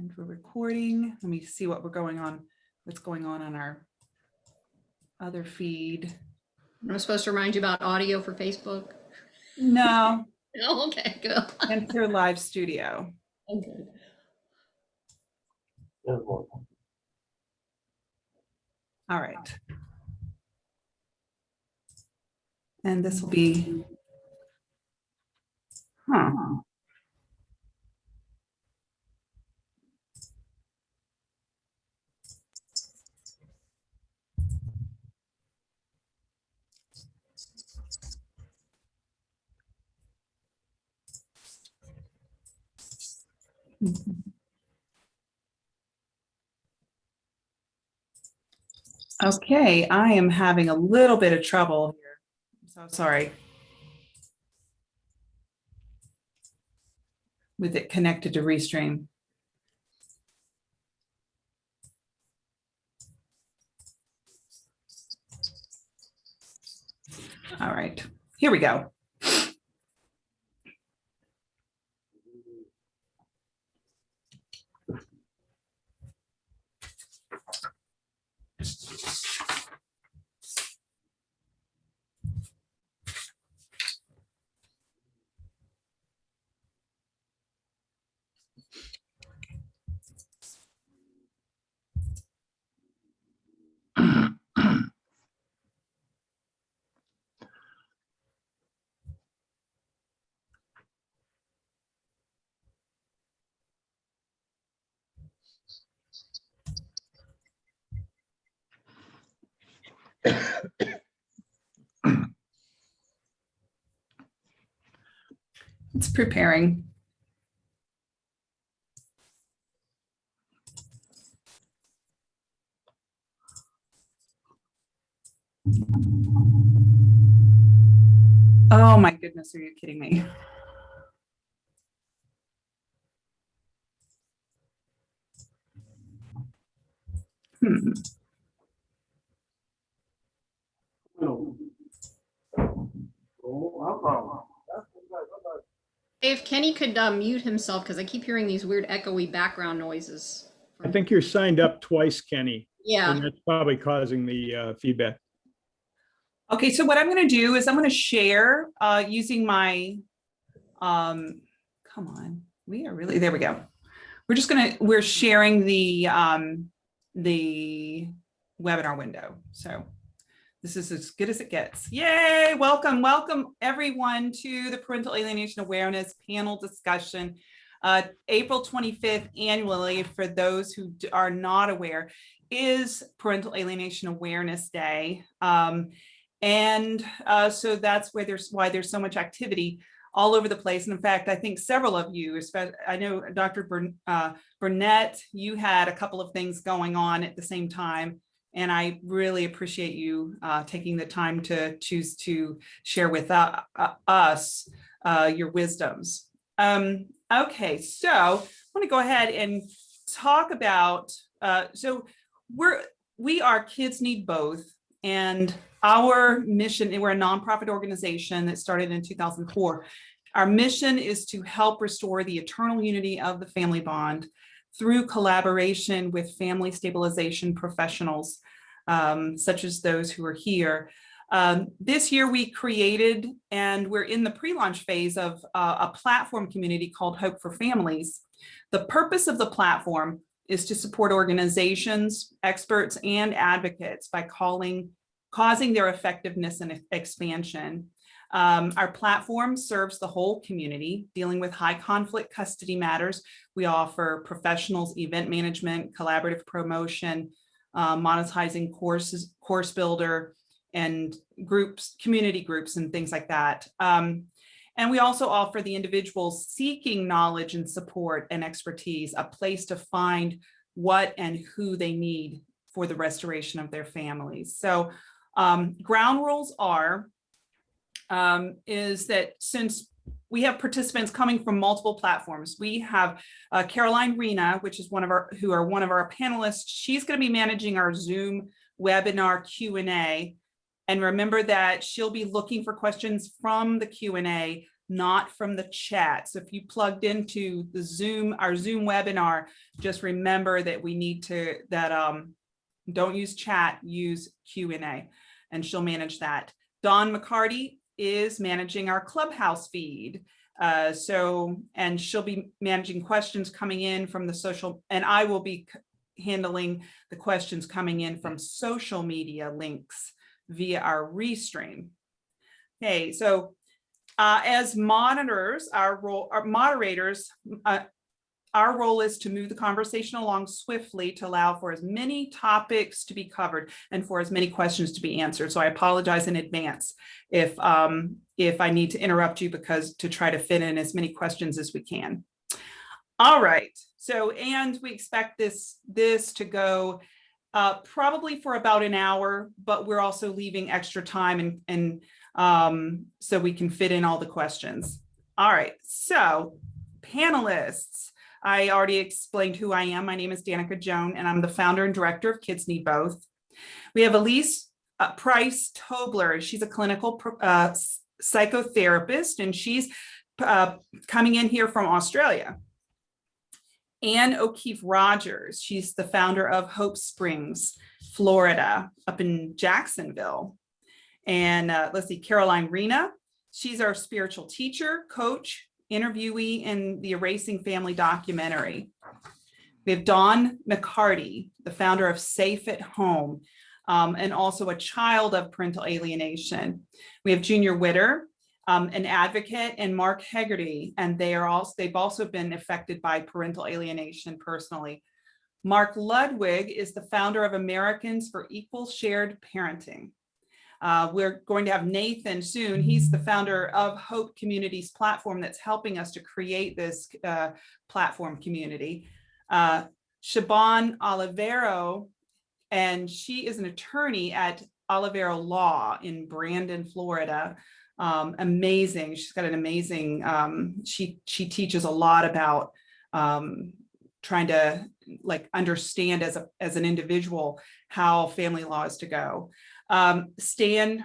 And we're recording. Let me see what we're going on, what's going on on our other feed. I'm supposed to remind you about audio for Facebook? No, Oh, okay, good. enter live studio. Oh, okay. All right. And this will be. Huh. Okay, I am having a little bit of trouble here. I'm so sorry. With it connected to Restream. All right, here we go. Preparing. Oh my goodness, are you kidding me? Hmm. If Kenny could uh, mute himself, because I keep hearing these weird echoey background noises. I think you're signed up twice, Kenny, Yeah, and that's probably causing the uh, feedback. Okay, so what I'm gonna do is I'm gonna share uh, using my, um, come on, we are really, there we go. We're just gonna, we're sharing the, um, the webinar window. So this is as good as it gets. Yay, welcome, welcome everyone to the Parental Alienation Awareness Panel Discussion. Uh, April 25th annually, for those who are not aware, is Parental Alienation Awareness Day. Um, and uh, so that's where there's why there's so much activity all over the place. And in fact, I think several of you, I know Dr. Uh, Bernet, you had a couple of things going on at the same time. And I really appreciate you uh, taking the time to choose to share with uh, uh, us uh, your wisdoms. Um, okay, so I want to go ahead and talk about, uh, so we're, we are Kids Need Both. And our mission, and we're a nonprofit organization that started in 2004. Our mission is to help restore the eternal unity of the family bond through collaboration with family stabilization professionals, um, such as those who are here. Um, this year we created, and we're in the pre-launch phase of uh, a platform community called Hope for Families. The purpose of the platform is to support organizations, experts, and advocates by calling, causing their effectiveness and expansion. Um, our platform serves the whole community, dealing with high conflict custody matters. We offer professionals, event management, collaborative promotion, uh, monetizing courses, course builder, and groups, community groups, and things like that. Um, and we also offer the individuals seeking knowledge and support and expertise a place to find what and who they need for the restoration of their families. So um, ground rules are, um, is that since we have participants coming from multiple platforms, we have uh, Caroline Rena, which is one of our, who are one of our panelists. She's gonna be managing our Zoom webinar Q&A. And remember that she'll be looking for questions from the Q&A not from the chat. So if you plugged into the Zoom, our Zoom webinar, just remember that we need to, that um, don't use chat, use Q and A, and she'll manage that. Dawn McCarty is managing our Clubhouse feed. Uh, so, and she'll be managing questions coming in from the social, and I will be handling the questions coming in from social media links via our restream. Okay, so uh, as monitors, our role, our moderators, uh, our role is to move the conversation along swiftly to allow for as many topics to be covered and for as many questions to be answered. So I apologize in advance if um, if I need to interrupt you because to try to fit in as many questions as we can. All right. So and we expect this this to go uh, probably for about an hour, but we're also leaving extra time and and um, so we can fit in all the questions. All right. So panelists. I already explained who I am. My name is Danica Joan, and I'm the founder and director of Kids Need Both. We have Elise uh, Price Tobler. She's a clinical uh, psychotherapist, and she's uh, coming in here from Australia. Anne O'Keefe Rogers. She's the founder of Hope Springs, Florida, up in Jacksonville. And uh, let's see, Caroline Rena. She's our spiritual teacher, coach, interviewee in the Erasing Family documentary. We have Dawn McCarty, the founder of Safe at Home, um, and also a child of parental alienation. We have Junior Witter, um, an advocate, and Mark Hegarty, and they are also they've also been affected by parental alienation personally. Mark Ludwig is the founder of Americans for Equal Shared Parenting. Uh, we're going to have Nathan soon. He's the founder of Hope Communities platform that's helping us to create this uh, platform community. Uh, Olivero, and she is an attorney at Olivero Law in Brandon, Florida. Um, amazing. She's got an amazing, um, she, she teaches a lot about um, trying to like understand as a, as an individual how family law is to go. Um, Stan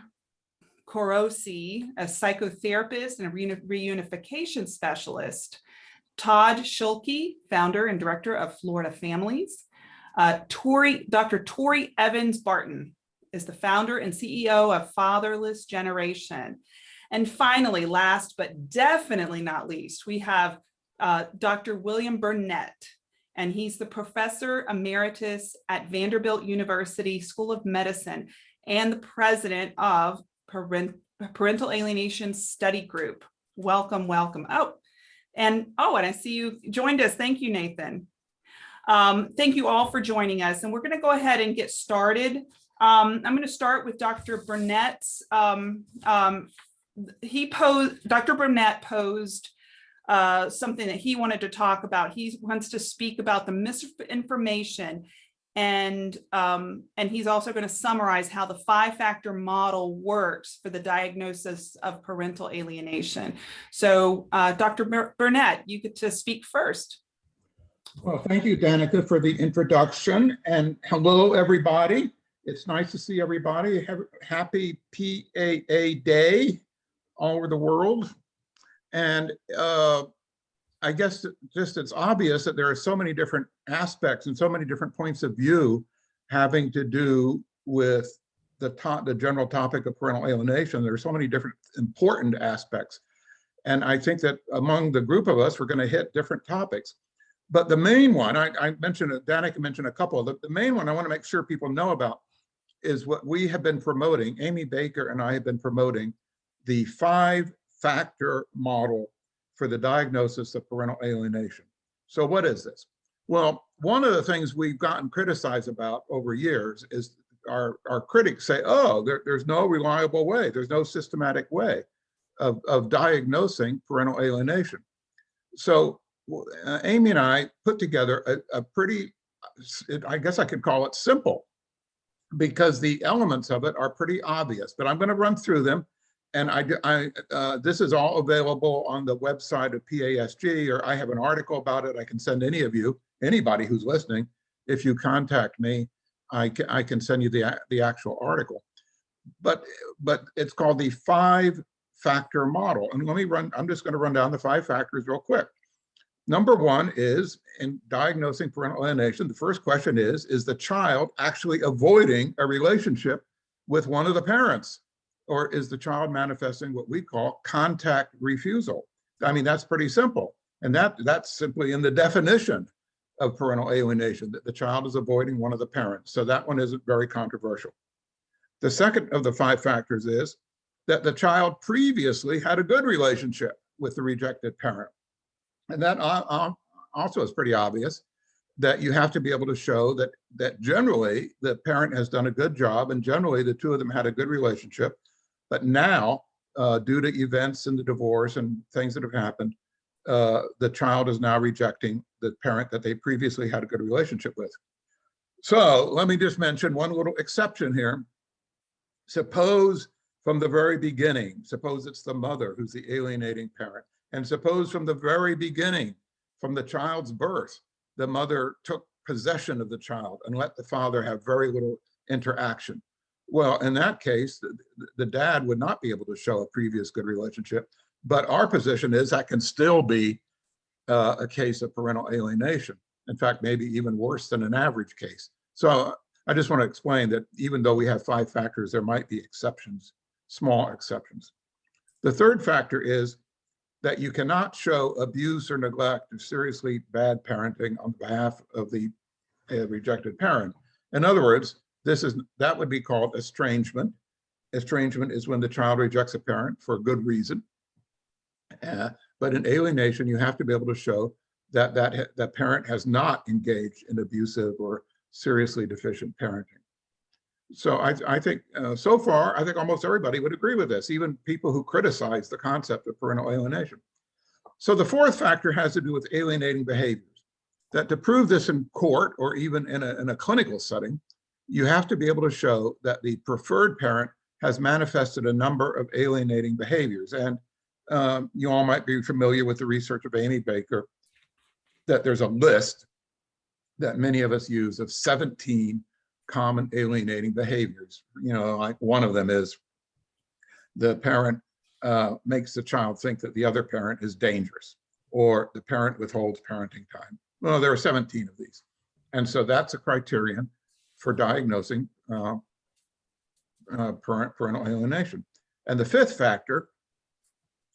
Korosi, a psychotherapist and a reunification specialist. Todd Schulke, founder and director of Florida Families. Uh, Tori, Dr. Tori Evans Barton is the founder and CEO of Fatherless Generation. And finally, last but definitely not least, we have uh, Dr. William Bernet, and he's the professor emeritus at Vanderbilt University School of Medicine and the president of Parent Parental Alienation Study Group. Welcome, welcome. Oh, and oh, and I see you joined us. Thank you, Nathan. Um, thank you all for joining us. And we're going to go ahead and get started. Um, I'm going to start with Dr. Bernet's. Um, um, he posed, Dr. Bernet posed uh, something that he wanted to talk about. He wants to speak about the misinformation and um, and he's also going to summarize how the five factor model works for the diagnosis of parental alienation. So uh, Dr. Bernet, you get to speak first. Well, thank you, Danica, for the introduction and hello, everybody. It's nice to see everybody. Happy PAA Day all over the world. And uh, I guess just it's obvious that there are so many different aspects and so many different points of view having to do with the top, the general topic of parental alienation. There are so many different important aspects. And I think that among the group of us, we're going to hit different topics. But the main one, I, I mentioned, Danica mentioned a couple the, the main one I want to make sure people know about is what we have been promoting. Amy Baker and I have been promoting the five factor model for the diagnosis of parental alienation. So what is this? Well, one of the things we've gotten criticized about over years is our, our critics say, oh, there, there's no reliable way, there's no systematic way of, of diagnosing parental alienation. So uh, Amy and I put together a, a pretty, I guess I could call it simple, because the elements of it are pretty obvious, but I'm going to run through them and I, I uh, this is all available on the website of PASG, or I have an article about it. I can send any of you, anybody who's listening, if you contact me, I can, I can send you the, the actual article. But, but it's called the five factor model. And let me run, I'm just going to run down the five factors real quick. Number one is in diagnosing parental alienation, the first question is, is the child actually avoiding a relationship with one of the parents? Or is the child manifesting what we call contact refusal? I mean, that's pretty simple. And that that's simply in the definition of parental alienation, that the child is avoiding one of the parents. So that one isn't very controversial. The second of the five factors is that the child previously had a good relationship with the rejected parent. And that also is pretty obvious that you have to be able to show that that generally the parent has done a good job and generally the two of them had a good relationship. But now, uh, due to events in the divorce and things that have happened, uh, the child is now rejecting the parent that they previously had a good relationship with. So let me just mention one little exception here. Suppose from the very beginning, suppose it's the mother who's the alienating parent, and suppose from the very beginning, from the child's birth, the mother took possession of the child and let the father have very little interaction. Well, in that case, the, the dad would not be able to show a previous good relationship, but our position is that can still be uh, a case of parental alienation. In fact, maybe even worse than an average case. So I just want to explain that even though we have five factors, there might be exceptions, small exceptions. The third factor is that you cannot show abuse or neglect or seriously bad parenting on behalf of the uh, rejected parent. In other words, this is that would be called estrangement. Estrangement is when the child rejects a parent for a good reason. Uh, but in alienation, you have to be able to show that that that parent has not engaged in abusive or seriously deficient parenting. So I, I think uh, so far, I think almost everybody would agree with this, even people who criticize the concept of parental alienation. So the fourth factor has to do with alienating behaviors. That to prove this in court or even in a, in a clinical setting, you have to be able to show that the preferred parent has manifested a number of alienating behaviors. And um, you all might be familiar with the research of Amy Baker, that there's a list that many of us use of 17 common alienating behaviors. You know, like one of them is the parent uh, makes the child think that the other parent is dangerous or the parent withholds parenting time. Well, there are 17 of these. And so that's a criterion for diagnosing uh, uh, parental alienation. And the fifth factor,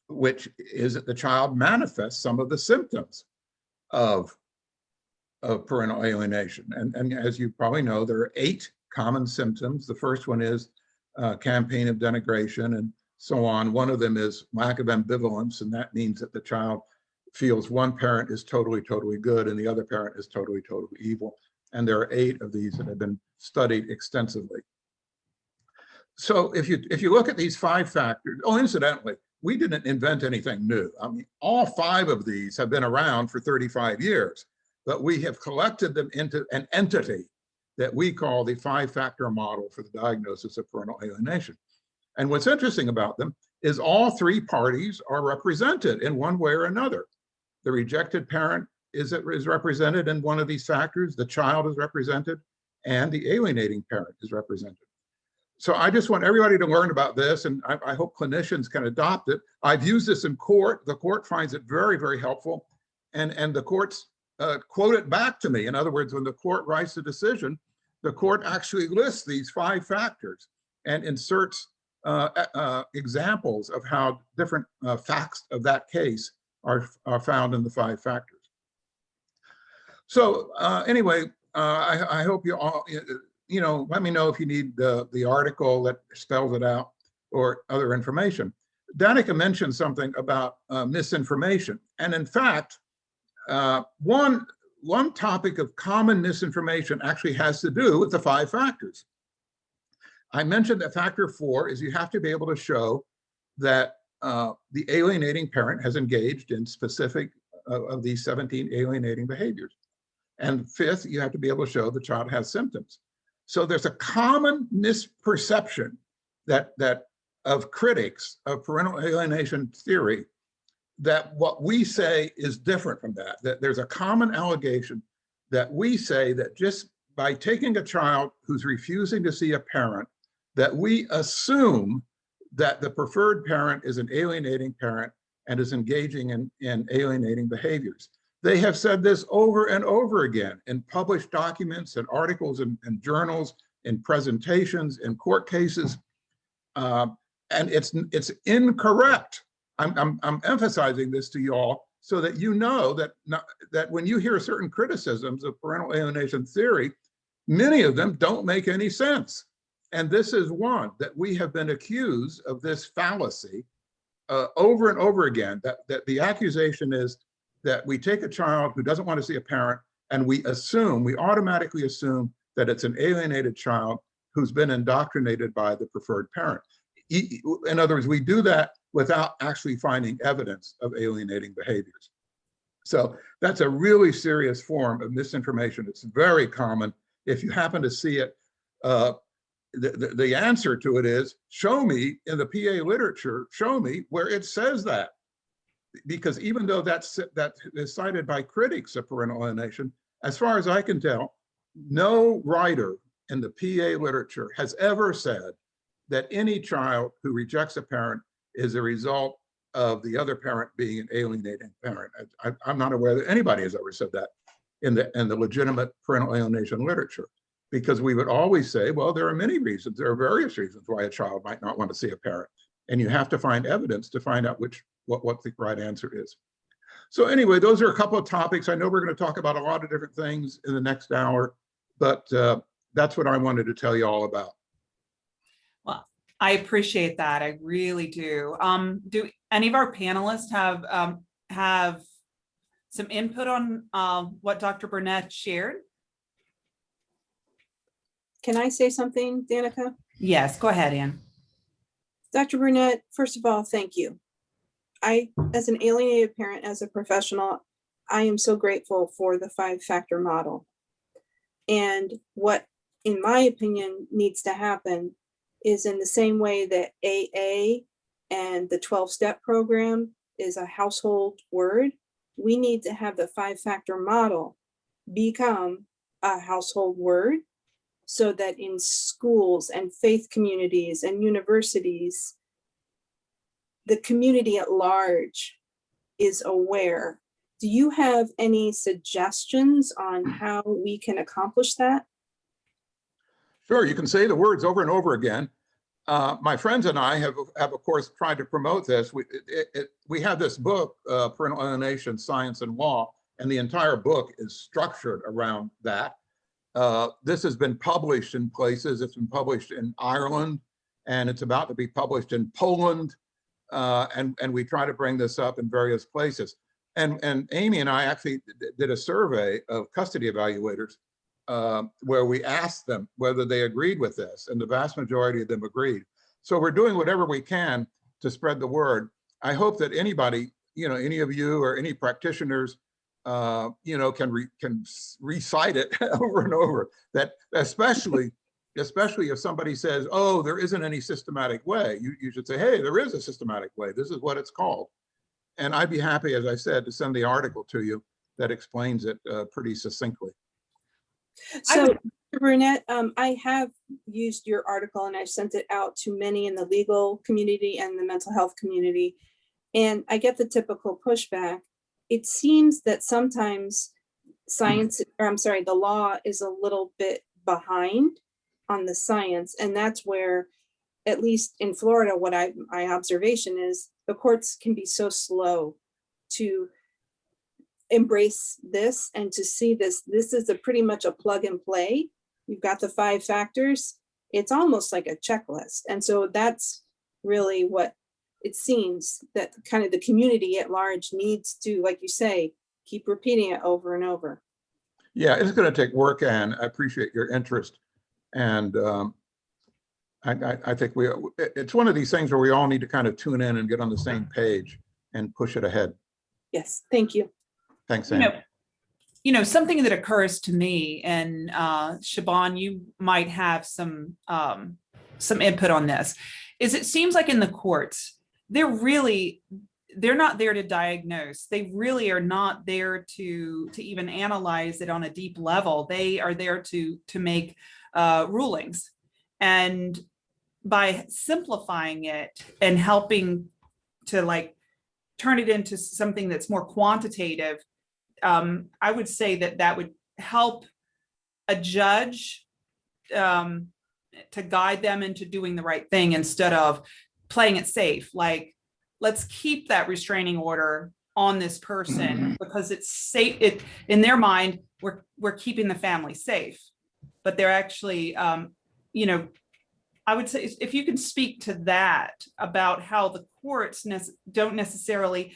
which is that the child manifests some of the symptoms of of parental alienation. And, and as you probably know, there are eight common symptoms. The first one is uh, campaign of denigration and so on. One of them is lack of ambivalence, and that means that the child feels one parent is totally, totally good and the other parent is totally, totally evil. And there are eight of these that have been studied extensively. So if you if you look at these five factors, oh, incidentally, we didn't invent anything new. I mean, all five of these have been around for 35 years but we have collected them into an entity that we call the five-factor model for the diagnosis of parental alienation. And what's interesting about them is all three parties are represented in one way or another. The rejected parent is, is represented in one of these factors, the child is represented, and the alienating parent is represented. So I just want everybody to learn about this, and I, I hope clinicians can adopt it. I've used this in court. The court finds it very, very helpful. And, and the courts uh, quote it back to me. In other words, when the court writes a decision, the court actually lists these five factors and inserts uh, uh, examples of how different uh, facts of that case are, are found in the five factors. So uh, anyway, uh, I, I, hope you all, you know, let me know if you need the, the article that spells it out or other information. Danica mentioned something about misinformation. And in fact, uh, one, one topic of common misinformation actually has to do with the five factors. I mentioned that factor four is you have to be able to show that uh, the alienating parent has engaged in specific uh, of these 17 alienating behaviors. And fifth, you have to be able to show the child has symptoms. So there's a common misperception that, that of critics of parental alienation theory that what we say is different from that, that there's a common allegation that we say that just by taking a child who's refusing to see a parent, that we assume that the preferred parent is an alienating parent and is engaging in, in alienating behaviors. They have said this over and over again in published documents and articles and, and journals, in presentations, in court cases. Uh, and it's, it's incorrect. I'm, I'm, I'm emphasizing this to you all so that you know that, not, that when you hear certain criticisms of parental alienation theory, many of them don't make any sense. And this is one that we have been accused of this fallacy uh, over and over again, that, that the accusation is that we take a child who doesn't want to see a parent and we assume, we automatically assume that it's an alienated child who's been indoctrinated by the preferred parent. In other words, we do that without actually finding evidence of alienating behaviors. So that's a really serious form of misinformation. It's very common. If you happen to see it, uh, the, the, the answer to it is, show me in the PA literature, show me where it says that. Because even though that's, that is cited by critics of parental alienation, as far as I can tell, no writer in the PA literature has ever said that any child who rejects a parent is a result of the other parent being an alienating parent. I, I'm not aware that anybody has ever said that in the, in the legitimate parental alienation literature. Because we would always say, well, there are many reasons, there are various reasons why a child might not want to see a parent. And you have to find evidence to find out which, what, what the right answer is. So anyway, those are a couple of topics. I know we're going to talk about a lot of different things in the next hour, but uh, that's what I wanted to tell you all about. Well, I appreciate that. I really do. Um, do any of our panelists have, um, have some input on, um, what Dr. Bernet shared? Can I say something, Danica? Yes, go ahead, Ann. Dr. Bernet, first of all, thank you. I, as an alienated parent, as a professional, I am so grateful for the five-factor model. And what, in my opinion, needs to happen is in the same way that AA and the 12-step program is a household word, we need to have the five-factor model become a household word so that in schools and faith communities and universities, the community at large is aware. Do you have any suggestions on how we can accomplish that? Sure, you can say the words over and over again. Uh, my friends and I have, have of course tried to promote this. We, it, it, we have this book, uh, Parental Alienation, Science and Law, and the entire book is structured around that. Uh, this has been published in places. It's been published in Ireland, and it's about to be published in Poland. Uh, and, and we try to bring this up in various places. And, and Amy and I actually did a survey of custody evaluators uh, where we asked them whether they agreed with this, and the vast majority of them agreed. So we're doing whatever we can to spread the word. I hope that anybody, you know, any of you or any practitioners, uh, you know, can re can recite it over and over. That especially, especially if somebody says, "Oh, there isn't any systematic way," you you should say, "Hey, there is a systematic way. This is what it's called." And I'd be happy, as I said, to send the article to you that explains it uh, pretty succinctly. So would- Dr. Bernet, um, I have used your article and I've sent it out to many in the legal community and the mental health community. And I get the typical pushback. It seems that sometimes hmm. science, or I'm sorry, the law is a little bit behind on the science. And that's where, at least in Florida, what I, my observation is the courts can be so slow to embrace this and to see this, this is a pretty much a plug and play. You've got the five factors. It's almost like a checklist. And so that's really what it seems that kind of the community at large needs to, like you say, keep repeating it over and over. Yeah, it's going to take work, and I appreciate your interest. And um, I, I, I think we it's one of these things where we all need to kind of tune in and get on the same page and push it ahead. Yes, thank you. Thanks, You know, you know, something that occurs to me and uh, Shaban, you might have some um, some input on this, is it seems like in the courts, they're really, they're not there to diagnose. They really are not there to to even analyze it on a deep level. They are there to to make uh, rulings. And by simplifying it and helping to like turn it into something that's more quantitative, um, I would say that that would help a judge um, to guide them into doing the right thing instead of playing it safe. Like, let's keep that restraining order on this person because it's safe. It in their mind, we're we're keeping the family safe, but they're actually, um, you know, I would say if you can speak to that about how the courts nec- don't necessarily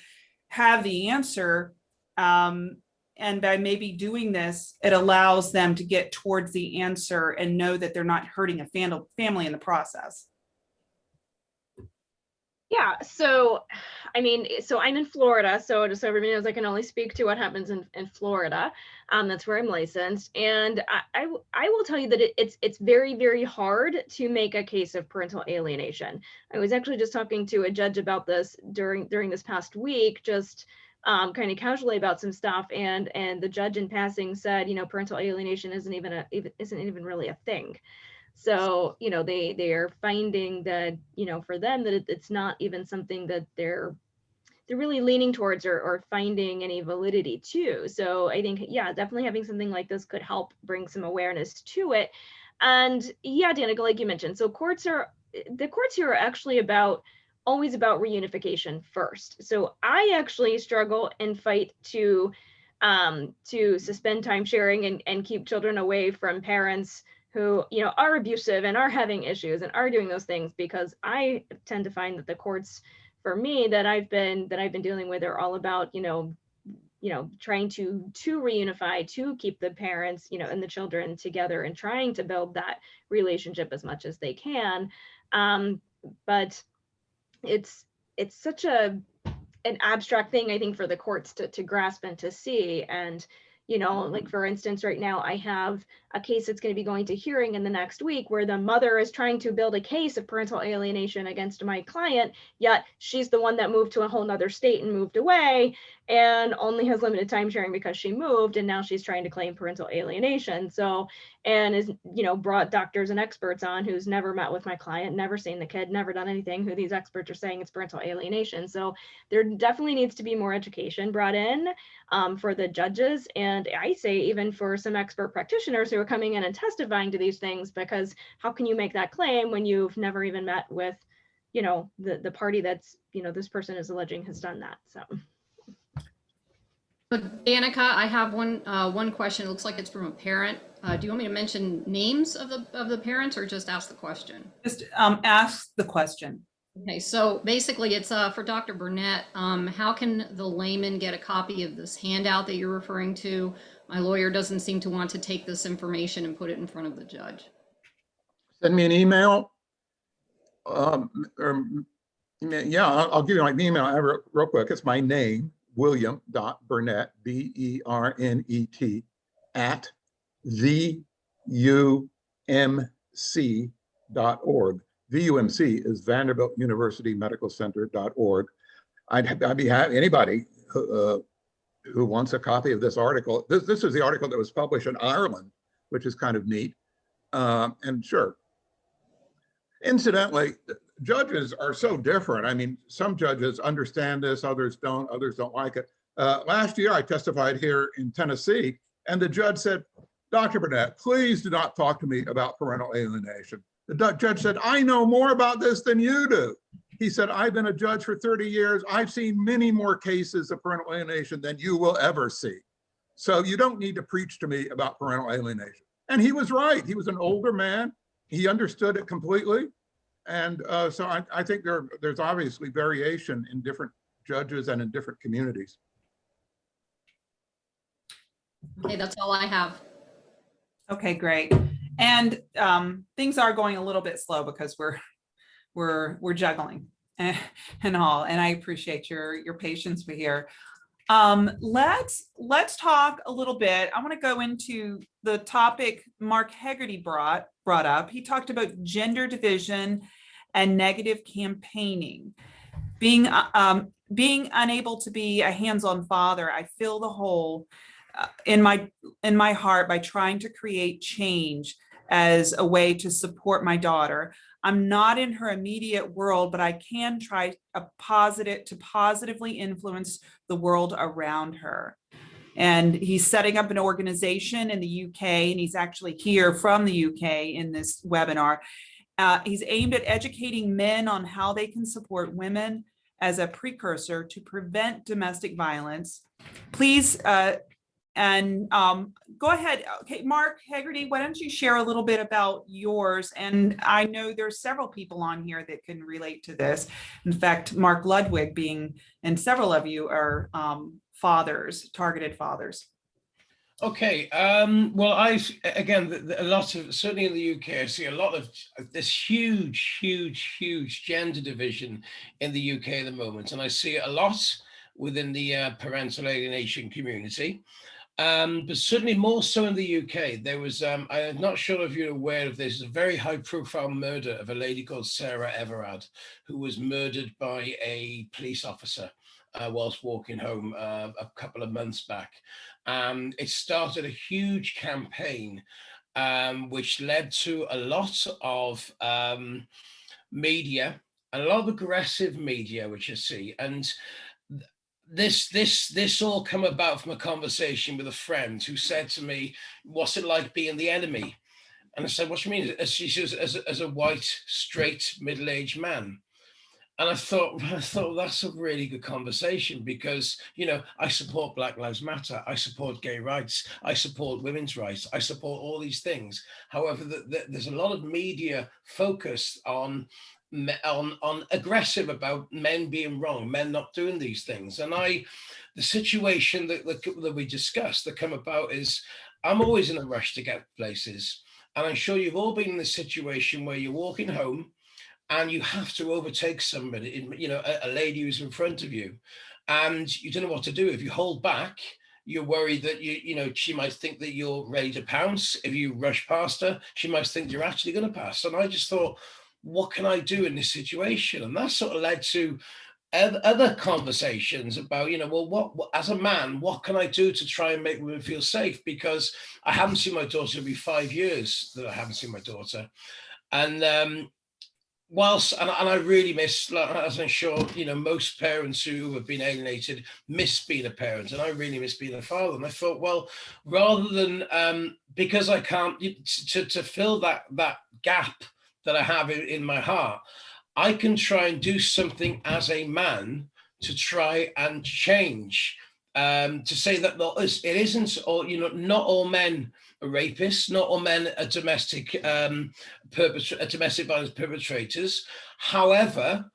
have the answer, um, and by maybe doing this, it allows them to get towards the answer and know that they're not hurting a fam- family in the process. Yeah, so I mean, so I'm in Florida, so just so everybody knows, I can only speak to what happens in, in Florida. Um, that's where I'm licensed, and I I will tell you that it, it's it's very very hard to make a case of parental alienation. I was actually just talking to a judge about this during during this past week, just um, kind of casually about some stuff, and and the judge in passing said, you know, parental alienation isn't even a isn't even really a thing. So, you know, they they are finding that, you know, for them that it, it's not even something that they're they're really leaning towards or, or finding any validity to. So I think, yeah, definitely having something like this could help bring some awareness to it. And yeah, Danica, like you mentioned, so courts are the courts here are actually about always about reunification first. So I actually struggle and fight to um, to suspend time sharing and, and keep children away from parents who you know are abusive and are having issues and are doing those things because I tend to find that the courts for me that I've been that I've been dealing with are all about you know you know trying to to reunify to keep the parents you know and the children together and trying to build that relationship as much as they can. Um but it's it's such a an abstract thing i think for the courts to, to grasp and to see. And you know like for instance right now i have a case that's going to be going to hearing in the next week where the mother is trying to build a case of parental alienation against my client yet she's the one that moved to a whole nother state and moved away and only has limited time sharing because she moved and now she's trying to claim parental alienation. So and is you know brought doctors and experts on who's never met with my client never seen the kid never done anything who these experts are saying it's parental alienation. So there definitely needs to be more education brought in um, for the judges and i say even for some expert practitioners who are coming in and testifying to these things because how can you make that claim when you've never even met with you know the the party that's you know this person is alleging has done that so So Danica, I have one, uh, one question. It looks like it's from a parent. Uh, do you want me to mention names of the, of the parents or just ask the question? Just um, ask the question. Okay, so basically it's, uh, for Dr. Bernet. Um, how can the layman get a copy of this handout that you're referring to? My lawyer doesn't seem to want to take this information and put it in front of the judge. Send me an email. Um, or, yeah, I'll, I'll give you my email real quick. It's my name, William dot Bernet, B E R N E T, at the UMC dot org. VUMC is Vanderbilt University Medical Center dot org. I'd, I'd be happy, anybody who, uh, who wants a copy of this article. This, this is the article that was published in Ireland, which is kind of neat. Um, and sure. Incidentally, judges are so different. I mean, some judges understand this, others don't, others don't like it. Uh, last year, I testified here in Tennessee, and the judge said, Dr. Bernet, please do not talk to me about parental alienation. The judge said, I know more about this than you do. He said, I've been a judge for 30 years. I've seen many more cases of parental alienation than you will ever see. So you don't need to preach to me about parental alienation. And he was right. He was an older man. He understood it completely. And uh, so I, I think there, there's obviously variation in different judges and in different communities. Okay, that's all I have. Okay, great. And um, things are going a little bit slow because we're we're we're juggling and, and all. And I appreciate your your patience with here. Um, let's let's talk a little bit. I want to go into the topic Mark Hegarty brought brought up. He talked about gender division and negative campaigning. Being uh, um, being unable to be a hands-on father, I fill the hole uh, in my in my heart by trying to create change as a way to support my daughter. I'm not in her immediate world, but I can try a positive to positively influence the world around her. And he's setting up an organization in the UK, and he's actually here from the UK in this webinar. Uh, he's aimed at educating men on how they can support women as a precursor to prevent domestic violence. Please, uh, and um, go ahead. Okay, Mark Hegarty, why don't you share a little bit about yours? And I know there's several people on here that can relate to this. In fact, Mark Ludwig being, and several of you are um, fathers, targeted fathers. Okay, um, well, I, again, a lot of, certainly in the UK, I see a lot of this huge, huge, huge gender division in the UK at the moment. And I see it a lot within the uh, parental alienation community. Um, but certainly more so in the UK. There was, um, I'm not sure if you're aware of this, a very high profile murder of a lady called Sarah Everard, who was murdered by a police officer uh, whilst walking home uh, a couple of months back. Um, it started a huge campaign, um, which led to a lot of um, media, a lot of aggressive media, which I see. And this this this all come about from a conversation with a friend who said to me, "What's it like being the enemy?" And I said, "What do you mean?" As she says, as as a white, straight, middle-aged man. And I thought, I thought that's a really good conversation because, you know, I support Black Lives Matter, I support gay rights, I support women's rights, I support all these things. However, the, the, there's a lot of media focused on on on aggressive about men being wrong, men not doing these things. And I, the situation that that, that we discussed that come about is, I'm always in a rush to get places, and I'm sure you've all been in this situation where you're walking home and you have to overtake somebody, you know, a, a lady who's in front of you, and you don't know what to do. If you hold back, you're worried that you, you know, she might think that you're ready to pounce. If you rush past her, she might think you're actually going to pass. And I just thought, what can I do in this situation? And that sort of led to other conversations about, you know, well, what, as a man, what can I do to try and make women feel safe? Because I haven't seen my daughter it'll be five years that I haven't seen my daughter, and um, whilst and, and I really miss, as I'm sure you know, most parents who have been alienated miss being a parent, and I really miss being a father. And I thought, well, rather than um, because I can't to to fill that that gap that I have in, in my heart, I can try and do something as a man to try and change. Um, to say that not, it isn't all you know, not all men rapists, not all men are domestic um, perpetra- domestic violence perpetrators. However,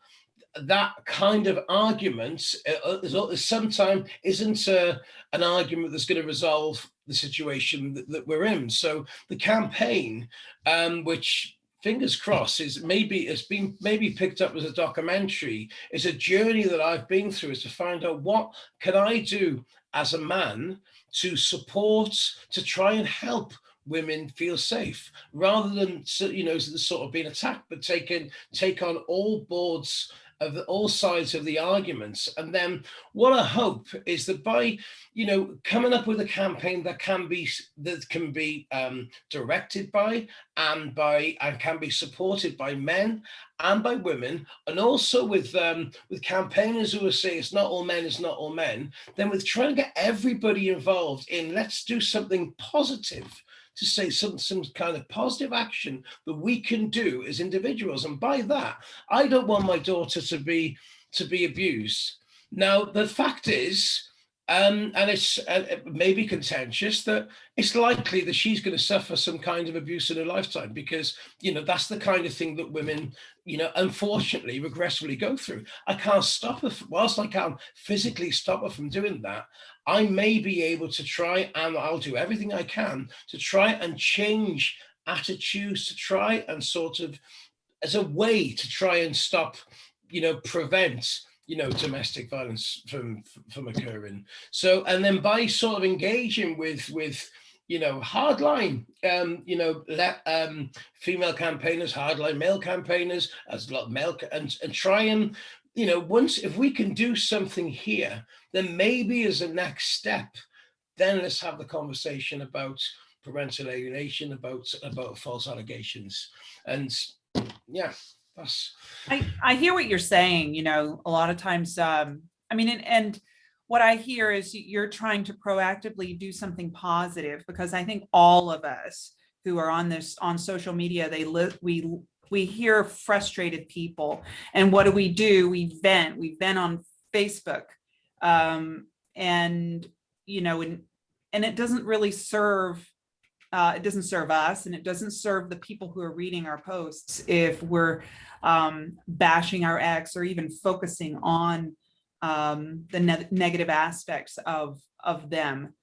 that kind of argument uh, sometimes isn't uh, an argument that's going to resolve the situation that, that we're in. So the campaign, um, which fingers crossed is maybe it's been maybe picked up as a documentary is a journey that i've been through is to find out what can i do as a man to support to try and help women feel safe rather than you know sort of being attacked but taking take on all boards of the, all sides of the arguments. And then what i hope is that by you know coming up with a campaign that can be that can be um, directed by and by and can be supported by men and by women and also with um, with campaigners who are saying it's not all men it's not all men then with trying to get everybody involved in let's do something positive to say some some kind of positive action that we can do as individuals. And by that i don't want my daughter to be to be abused. Now the fact is um, and it's uh, it may be contentious that it's likely that she's going to suffer some kind of abuse in her lifetime because you know that's the kind of thing that women you know unfortunately regressively go through. I can't stop her whilst i can't physically stop her from doing that i may be able to try and i'll do everything i can to try and change attitudes to try and sort of as a way to try and stop you know prevent you know domestic violence from from occurring. So and then by sort of engaging with with you know hardline um you know let um female campaigners hardline male campaigners as a lot male and and try and you know once if we can do something here then maybe as a next step then let's have the conversation about parental alienation about about false allegations. And yeah, that's I, I hear what you're saying, you know, a lot of times, um, I mean, and, and what I hear is you're trying to proactively do something positive because I think all of us who are on this, on social media, they live, we, we hear frustrated people. And what do we do? We vent, we vent on Facebook. Um, and, you know, and, and it doesn't really serve uh, it doesn't serve us and it doesn't serve the people who are reading our posts if we're um, bashing our ex or even focusing on um, the ne negative aspects of of them.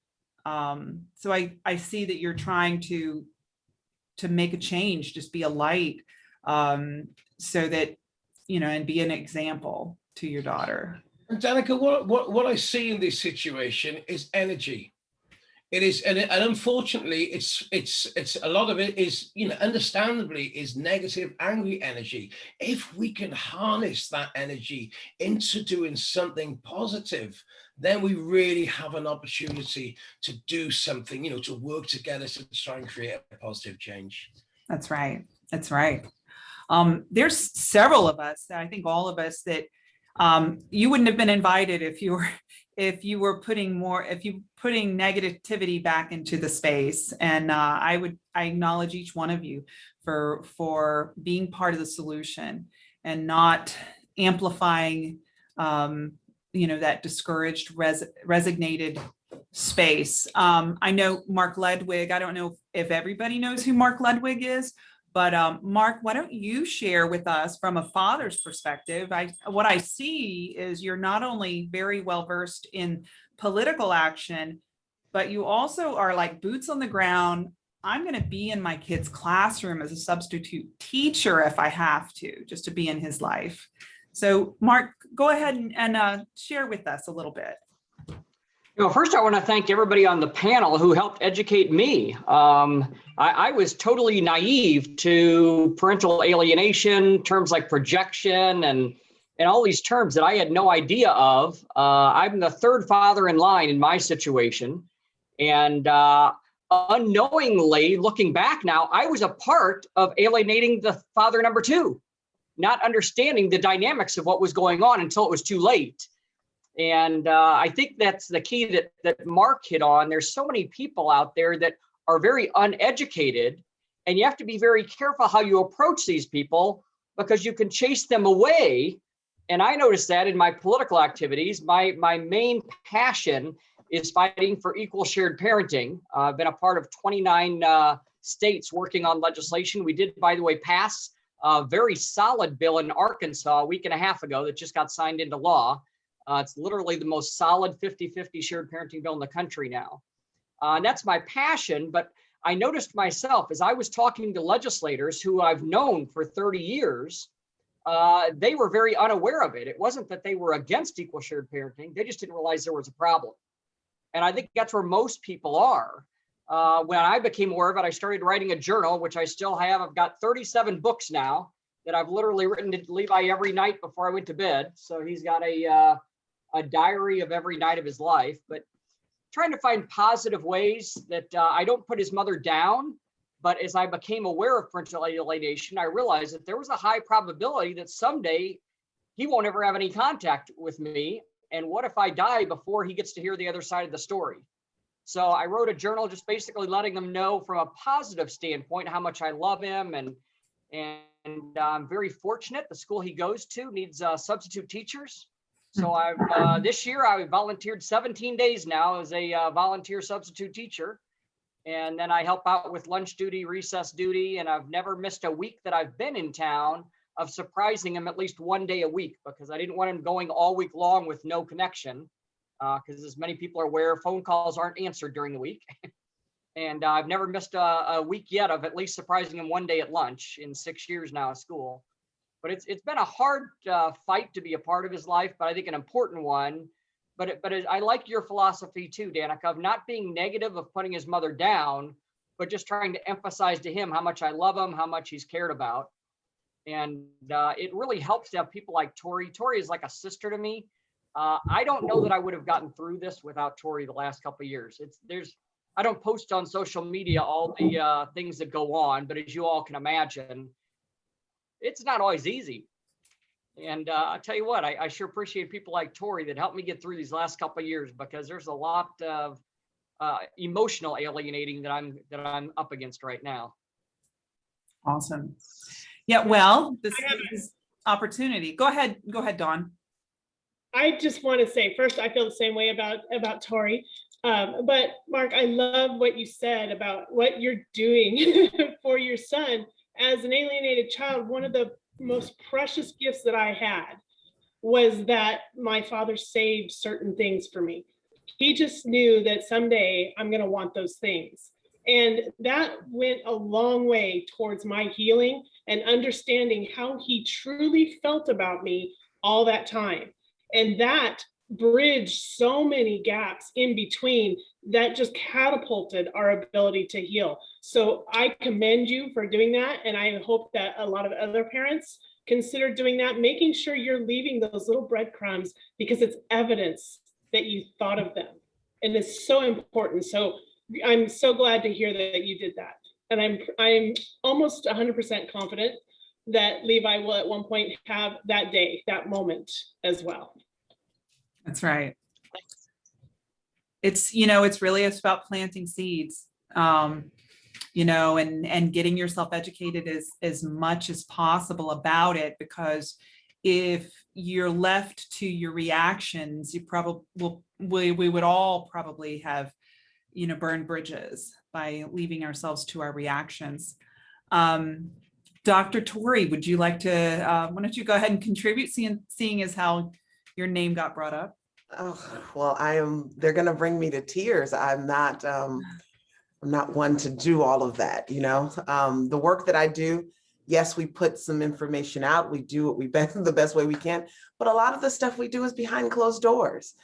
Um, so I I see that you're trying to to make a change, just be a light, um, so that you know, and be an example to your daughter. And Danica, what, what, what I see in this situation is energy. It is, and, and unfortunately, it's it's it's a lot of it is, you know, understandably is negative, angry energy. If we can harness that energy into doing something positive, then we really have an opportunity to do something, you know, to work together to try and create a positive change. That's right. That's right. Um, there's several of us, I think all of us that um, you wouldn't have been invited if you were if you were putting more if you putting negativity back into the space and uh, I would I acknowledge each one of you for for being part of the solution and not amplifying um, you know that discouraged res resignated space. Um, I know Mark Ledwig, I don't know if everybody knows who Mark Ledwig is, but um, Mark, why don't you share with us from a father's perspective? I what I see is you're not only very well versed in political action, but you also are like boots on the ground. I'm going to be in my kid's classroom as a substitute teacher if I have to, just to be in his life. So Mark, go ahead and, and uh, share with us a little bit. You know, first I want to thank everybody on the panel who helped educate me. Um, I, I, was totally naive to parental alienation, terms like projection and, and all these terms that I had no idea of. Uh, I'm the third father in line in my situation. And uh, unknowingly, looking back now, I was a part of alienating the father number two, not understanding the dynamics of what was going on until it was too late. And uh, I think that's the key that, that Mark hit on. There's so many people out there that are very uneducated and you have to be very careful how you approach these people because you can chase them away. And I noticed that in my political activities, my, my main passion is fighting for equal shared parenting. Uh, I've been a part of 29 uh, states working on legislation. We did, by the way, pass a very solid bill in Arkansas a week and a half ago that just got signed into law. Uh, it's literally the most solid 50-50 shared parenting bill in the country now. Uh, and that's my passion, but I noticed myself as I was talking to legislators who I've known for 30 years, uh, they were very unaware of it. It wasn't that they were against equal shared parenting, they just didn't realize there was a problem. And I think that's where most people are. Uh, when I became aware of it, I started writing a journal, which I still have. I've got 37 books now that I've literally written to Levi every night before I went to bed. So he's got a, uh, a diary of every night of his life, but trying to find positive ways that uh, I don't put his mother down. But as I became aware of parental alienation, I realized that there was a high probability that someday he won't ever have any contact with me. And what if I die before he gets to hear the other side of the story? So I wrote a journal just basically letting them know from a positive standpoint how much I love him and and I'm very fortunate. The school he goes to needs uh, substitute teachers. So I've uh, this year I volunteered 17 days now as a uh, volunteer substitute teacher. And then I help out with lunch duty, recess duty, and I've never missed a week that I've been in town of surprising him at least one day a week because I didn't want him going all week long with no connection. Because uh, as many people are aware, phone calls aren't answered during the week. and uh, I've never missed a, a week yet of at least surprising him one day at lunch in six years now at school but it's it's been a hard uh, fight to be a part of his life, but I think an important one. But it, but it, I like your philosophy too, Danica, of not being negative of putting his mother down, but just trying to emphasize to him how much I love him, how much he's cared about, and uh, it really helps to have people like Tori. Tori is like a sister to me. Uh, I don't know that I would have gotten through this without Tori the last couple years. It's there's I don't post on social media all the uh, things that go on, but as you all can imagine, it's not always easy. And uh, I'll tell you what, I, I sure appreciate people like Tori that helped me get through these last couple of years because there's a lot of uh, emotional alienating that I'm that I'm up against right now. Awesome. Yeah, well, this is opportunity. Go ahead, go ahead, Dawn. I just want to say, first, I feel the same way about, about Tori. Um, but Mark, I love what you said about what you're doing for your son. As an alienated child, one of the most precious gifts that I had was that my father saved certain things for me. He just knew that someday I'm going to want those things. And that went a long way towards my healing and understanding how he truly felt about me all that time. And that bridged so many gaps in between that just catapulted our ability to heal. So I commend you for doing that. And I hope that a lot of other parents consider doing that, making sure you're leaving those little breadcrumbs because it's evidence that you thought of them. And it's so important. So I'm so glad to hear that you did that. And I'm I'm almost 100% confident that Levi will at one point have that day, that moment as well. That's right. It's, you know, it's really it's about planting seeds. Um, you know, and and getting yourself educated as as much as possible about it because if you're left to your reactions, you probably will we, we would all probably have, you know, burned bridges by leaving ourselves to our reactions. Um, Dr. Tori, would you like to, uh, why don't you go ahead and contribute, seeing, seeing as how your name got brought up? Oh, well, I am, they're gonna bring me to tears. I'm not, um, I'm not one to do all of that, you know? Um, the work that I do, yes, we put some information out, we do what we best, the best way we can, but a lot of the stuff we do is behind closed doors.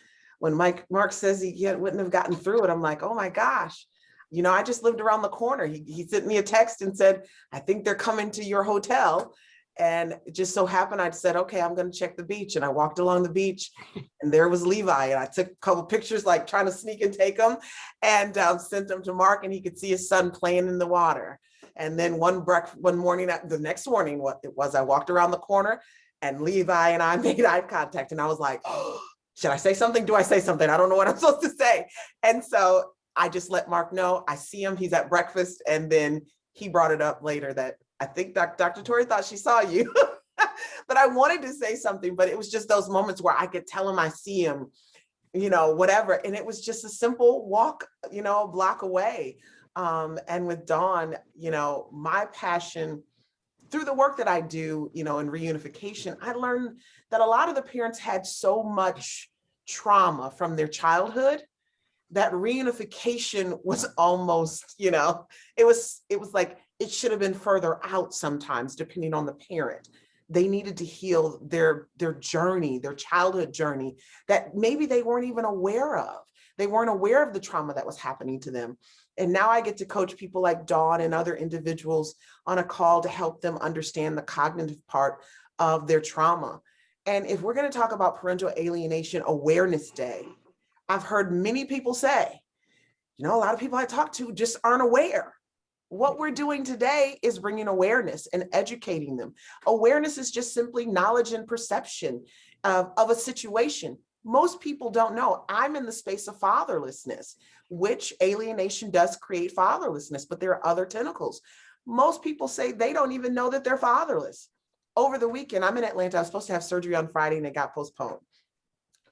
When Mike, Mark says he yet wouldn't have gotten through it, I'm like, oh my gosh. You know, I just lived around the corner. He, he sent me a text and said, I think they're coming to your hotel. And it just so happened, I said, okay, I'm gonna check the beach. And I walked along the beach and there was Levi. And I took a couple pictures, like trying to sneak and take them and um, sent them to Mark and he could see his son playing in the water. And then one break, one morning, uh, the next morning, what it was, I walked around the corner and Levi and I made eye contact and I was like, oh, should I say something? Do I say something? I don't know what I'm supposed to say. And so I just let Mark know, I see him, he's at breakfast. And then he brought it up later that I think Dr. Tori thought she saw you. but I wanted to say something, but it was just those moments where I could tell him I see him, you know, whatever. And it was just a simple walk, you know, a block away. Um, and with Dawn, you know, my passion through the work that I do, you know, in reunification, I learned that a lot of the parents had so much trauma from their childhood that reunification was almost, you know, it was, it was like, it should have been further out sometimes, depending on the parent. They needed to heal their, their journey, their childhood journey that maybe they weren't even aware of. They weren't aware of the trauma that was happening to them. And now I get to coach people like Dawn and other individuals on a call to help them understand the cognitive part of their trauma. And if we're gonna talk about Parental Alienation Awareness Day, I've heard many people say, you know, a lot of people I talk to just aren't aware. What we're doing today is bringing awareness and educating them. Awareness is just simply knowledge and perception of, of a situation. Most people don't know. I'm in the space of fatherlessness, which alienation does create fatherlessness, but there are other tentacles. Most people say they don't even know that they're fatherless. Over the weekend, I'm in Atlanta. I was supposed to have surgery on Friday and it got postponed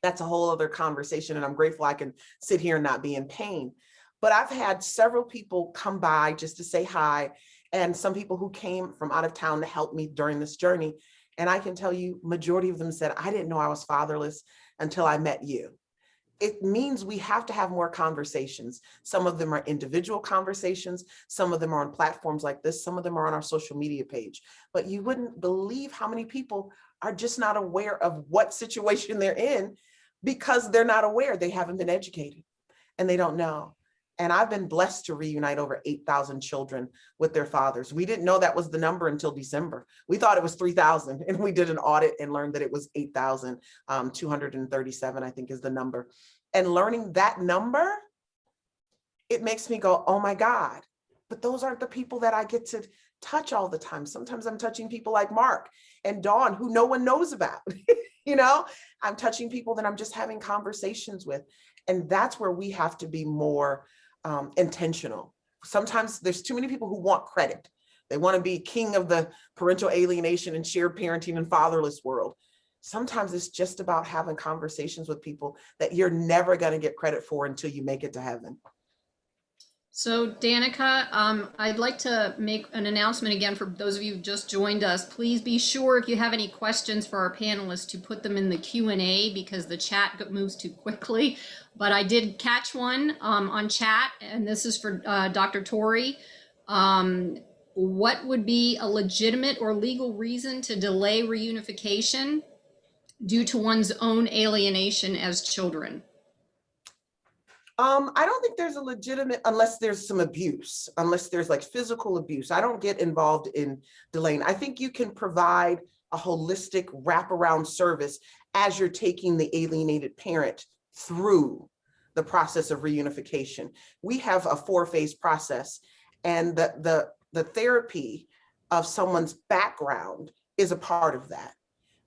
that's a whole other conversation and I'm grateful I can sit here and not be in pain. But I've had several people come by just to say hi and some people who came from out of town to help me during this journey. And I can tell you, majority of them said, I didn't know I was fatherless until I met you. It means we have to have more conversations. Some of them are individual conversations. Some of them are on platforms like this. Some of them are on our social media page. But you wouldn't believe how many people are just not aware of what situation they're in because they're not aware, they haven't been educated and they don't know. And I've been blessed to reunite over 8,000 children with their fathers. We didn't know that was the number until December. We thought it was 3,000 and we did an audit and learned that it was 8,237, um, I think is the number. And learning that number, it makes me go, oh my God, but those aren't the people that I get to touch all the time. Sometimes I'm touching people like Mark and Dawn, who no one knows about. you know, I'm touching people that I'm just having conversations with. And that's where we have to be more um, intentional. Sometimes there's too many people who want credit. They want to be king of the parental alienation and shared parenting and fatherless world. Sometimes it's just about having conversations with people that you're never going to get credit for until you make it to heaven. So Danica, um, I'd like to make an announcement again for those of you who just joined us. Please be sure if you have any questions for our panelists to put them in the Q and A because the chat moves too quickly. But I did catch one um, on chat, and this is for uh, Dr. Tori. Um, what would be a legitimate or legal reason to delay reunification due to one's own alienation as children? Um, I don't think there's a legitimate, unless there's some abuse, unless there's like physical abuse. I don't get involved in delaying. I think you can provide a holistic wraparound service as you're taking the alienated parent through the process of reunification. We have a four-phase process and the, the, the therapy of someone's background is a part of that.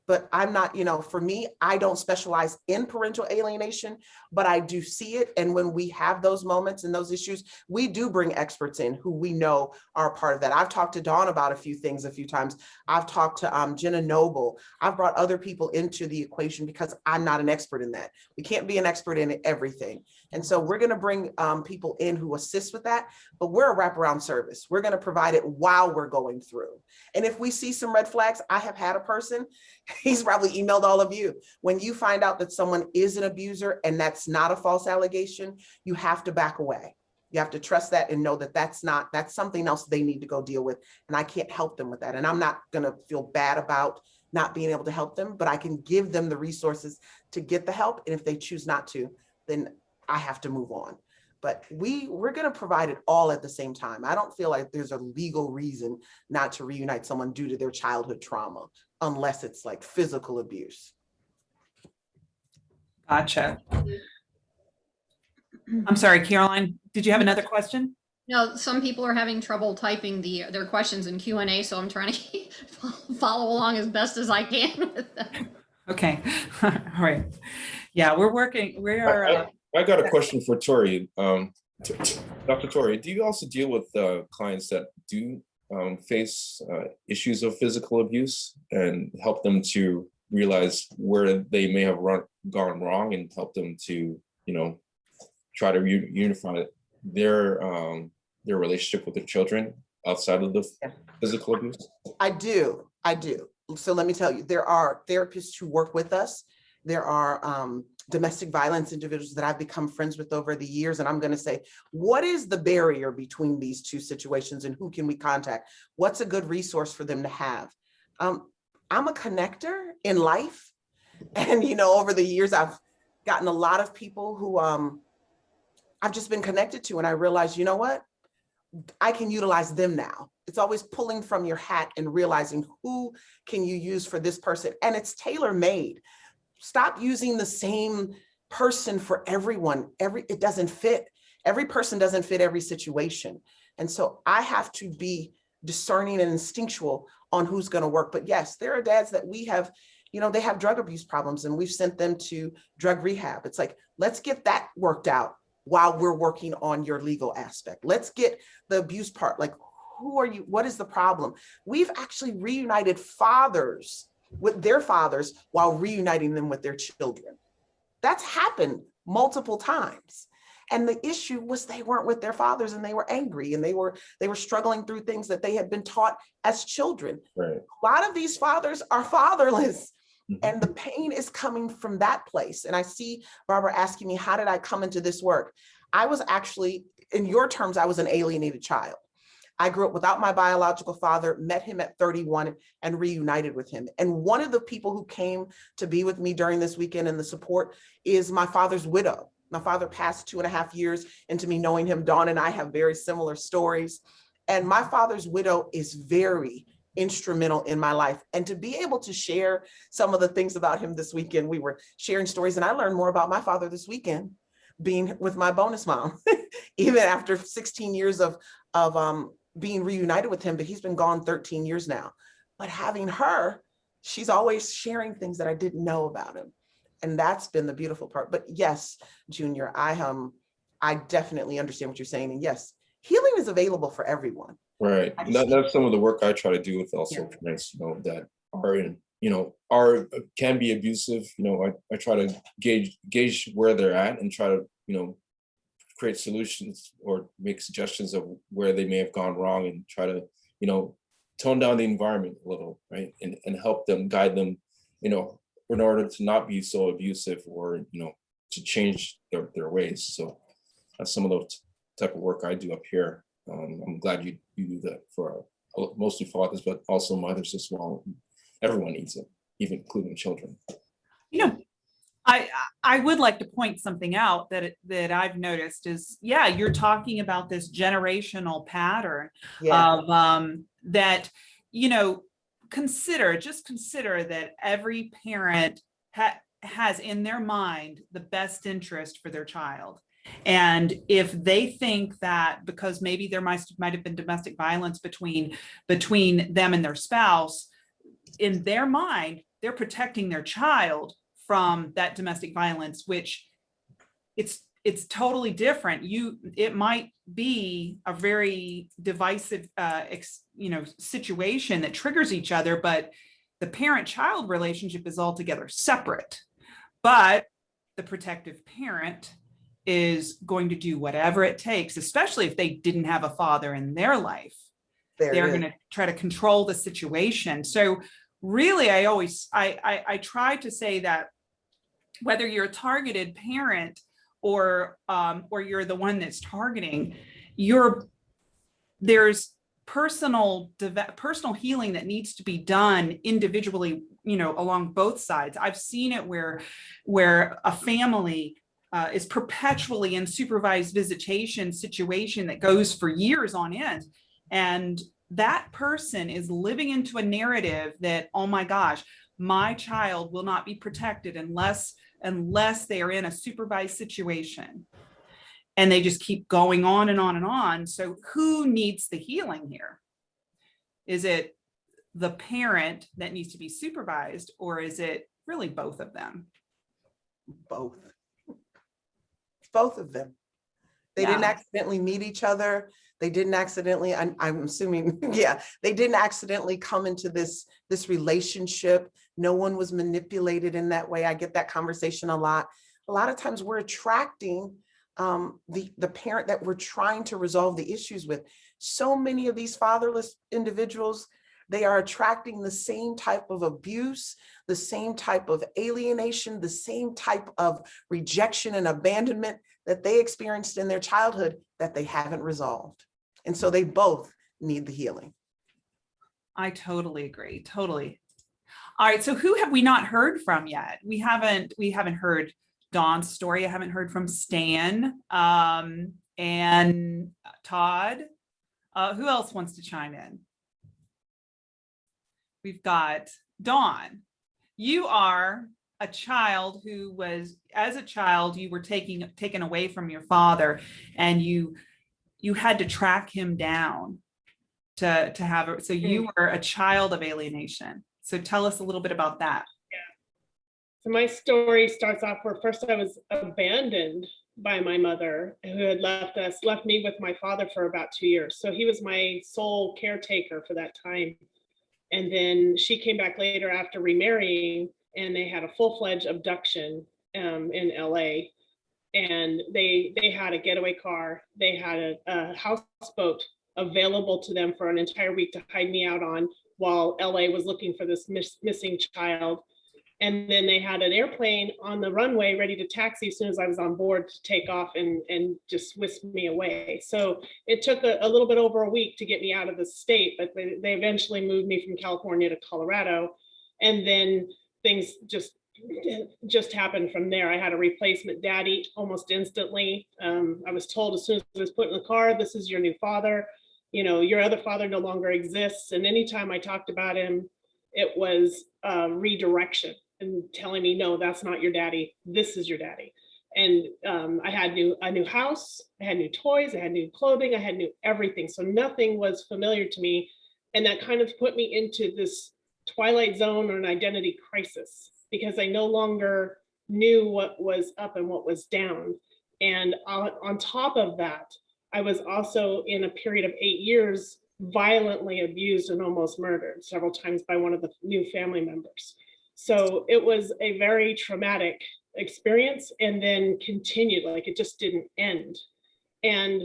But I'm not, you know, for me, I don't specialize in parental alienation, but I do see it. And when we have those moments and those issues, we do bring experts in who we know are part of that. I've talked to Dawn about a few things a few times. I've talked to um, Jenna Noble. I've brought other people into the equation because I'm not an expert in that. We can't be an expert in everything. And so we're gonna bring um, people in who assist with that, but we're a wraparound service. We're gonna provide it while we're going through. And if we see some red flags, I have had a person, he's probably emailed all of you. When you find out that someone is an abuser and that's not a false allegation, you have to back away. You have to trust that and know that that's not, that's something else they need to go deal with. And I can't help them with that. And I'm not gonna feel bad about not being able to help them, but I can give them the resources to get the help. And if they choose not to, then I have to move on. But we, we're gonna provide it all at the same time. I don't feel like there's a legal reason not to reunite someone due to their childhood trauma, unless it's like physical abuse. Gotcha. I'm sorry, Caroline, did you have another question? No, some people are having trouble typing the their questions in Q and A, so I'm trying to follow along as best as I can with them. Okay, all right. Yeah, we're working, we are, uh, I got a question for Tori. Um, t- t- Dr. Tori, do you also deal with uh, clients that do um, face uh, issues of physical abuse and help them to realize where they may have run, gone wrong and help them to, you know, try to u- unify their um, their relationship with their children outside of the Yeah. physical abuse? I do, I do. So let me tell you, there are therapists who work with us. There are um, domestic violence individuals that I've become friends with over the years. And I'm gonna say, what is the barrier between these two situations and who can we contact? What's a good resource for them to have? Um, I'm a connector in life. And, you know, over the years, I've gotten a lot of people who um, I've just been connected to. And I realized, you know what? I can utilize them now. It's always pulling from your hat and realizing who can you use for this person. And it's tailor made. Stop using the same person for everyone. Every It doesn't fit. Every person doesn't fit every situation. And so I have to be discerning and instinctual on who's gonna work. But yes, there are dads that we have, you know, they have drug abuse problems and we've sent them to drug rehab. It's like, let's get that worked out while we're working on your legal aspect. Let's get the abuse part, like who are you, what is the problem? We've actually reunited fathers with their fathers while reuniting them with their children. That's happened multiple times. And the issue was they weren't with their fathers and they were angry and they were they were struggling through things that they had been taught as children. Right. A lot of these fathers are fatherless Mhm. and the pain is coming from that place. And I see Barbara asking me, how did I come into this work? I was actually, in your terms, I was an alienated child. I grew up without my biological father, met him at 31 and reunited with him. And one of the people who came to be with me during this weekend and the support is my father's widow. My father passed two and a half years into me knowing him. Dawn and I have very similar stories. And my father's widow is very instrumental in my life. And to be able to share some of the things about him this weekend, we were sharing stories and I learned more about my father this weekend being with my bonus mom even after 16 years of, of um, being reunited with him, but he's been gone 13 years now. But having her, she's always sharing things that I didn't know about him. And that's been the beautiful part. But yes, Junior, I um, I definitely understand what you're saying. And yes, healing is available for everyone. Right. That, that's some of the work I try to do with also parents, you know, that are in, you know, are, can be abusive, you know, I, I try to gauge, gauge where they're at and try to, you know, create solutions or make suggestions of where they may have gone wrong and try to, you know, tone down the environment a little, right? And, and help them, guide them, you know, in order to not be so abusive or, you know, to change their, their ways. So that's some of the type of work I do up here. Um, I'm glad you, you do that for uh, mostly fathers, but also mothers as well. Everyone needs it, even including children. You know, I, I would like to point something out that, it- that I've noticed is, yeah, you're talking about this generational pattern Yeah, of, um, that, you know, consider, just consider that every parent ha- has in their mind the best interest for their child. And if they think that because maybe there might, might have been domestic violence between, between them and their spouse, in their mind, they're protecting their child from that domestic violence, which it's, it's totally different. You, it might be a very divisive, uh, ex, you know, situation that triggers each other, but the parent-child relationship is altogether separate. But the protective parent is going to do whatever it takes, especially if they didn't have a father in their life there they're going to try to control the situation. So really, I always, I, I, I try to say that whether you're a targeted parent or, um, or you're the one that's targeting, you're, there's personal, personal healing that needs to be done individually, you know, along both sides. I've seen it where, where a family uh, is perpetually in supervised visitation situation that goes for years on end. And that person is living into a narrative that, oh my gosh, my child will not be protected unless, unless they are in a supervised situation. And they just keep going on and on and on. So who needs the healing here? Is it the parent that needs to be supervised or is it really both of them? both. Both of them. They didn't accidentally meet each other. They didn't accidentally, I'm, I'm assuming, yeah, they didn't accidentally come into this, this relationship. No one was manipulated in that way. I get that conversation a lot. A lot of times we're attracting um, the, the parent that we're trying to resolve the issues with. So many of these fatherless individuals, they are attracting the same type of abuse, the same type of alienation, the same type of rejection and abandonment that they experienced in their childhood that they haven't resolved. And so they both need the healing. I totally agree, totally. All right, so who have we not heard from yet? We haven't, we haven't heard Dawn's story. I haven't heard from Stan um, and Todd. Uh, who else wants to chime in? We've got Dawn. You are a child who was, as a child, you were taking taken away from your father and you you had to track him down to to have it. So you were a child of alienation. So tell us a little bit about that. So my story starts off where first I was abandoned by my mother who had left us, left me with my father for about two years. So he was my sole caretaker for that time. And then she came back later after remarrying and they had a full-fledged abduction um, in LA. And they they had a getaway car, they had a, a houseboat available to them for an entire week to hide me out on while LA was looking for this miss, missing child. And then they had an airplane on the runway ready to taxi as soon as I was on board to take off and, and just whisk me away. So it took a, a little bit over a week to get me out of the state, but they, they eventually moved me from California to Colorado. And then things just just happened from there. I had a replacement daddy almost instantly. Um, I was told as soon as I was put in the car, this is your new father. You know, your other father no longer exists. And anytime I talked about him, it was redirection and telling me, no, that's not your daddy. This is your daddy. And um, I had new a new house, I had new toys, I had new clothing, I had new everything. So nothing was familiar to me. And that kind of put me into this twilight zone or an identity crisis because I no longer knew what was up and what was down. And on, on top of that, I was also in a period of eight years violently abused and almost murdered several times by one of the new family members. So it was a very traumatic experience and then continued, like it just didn't end. And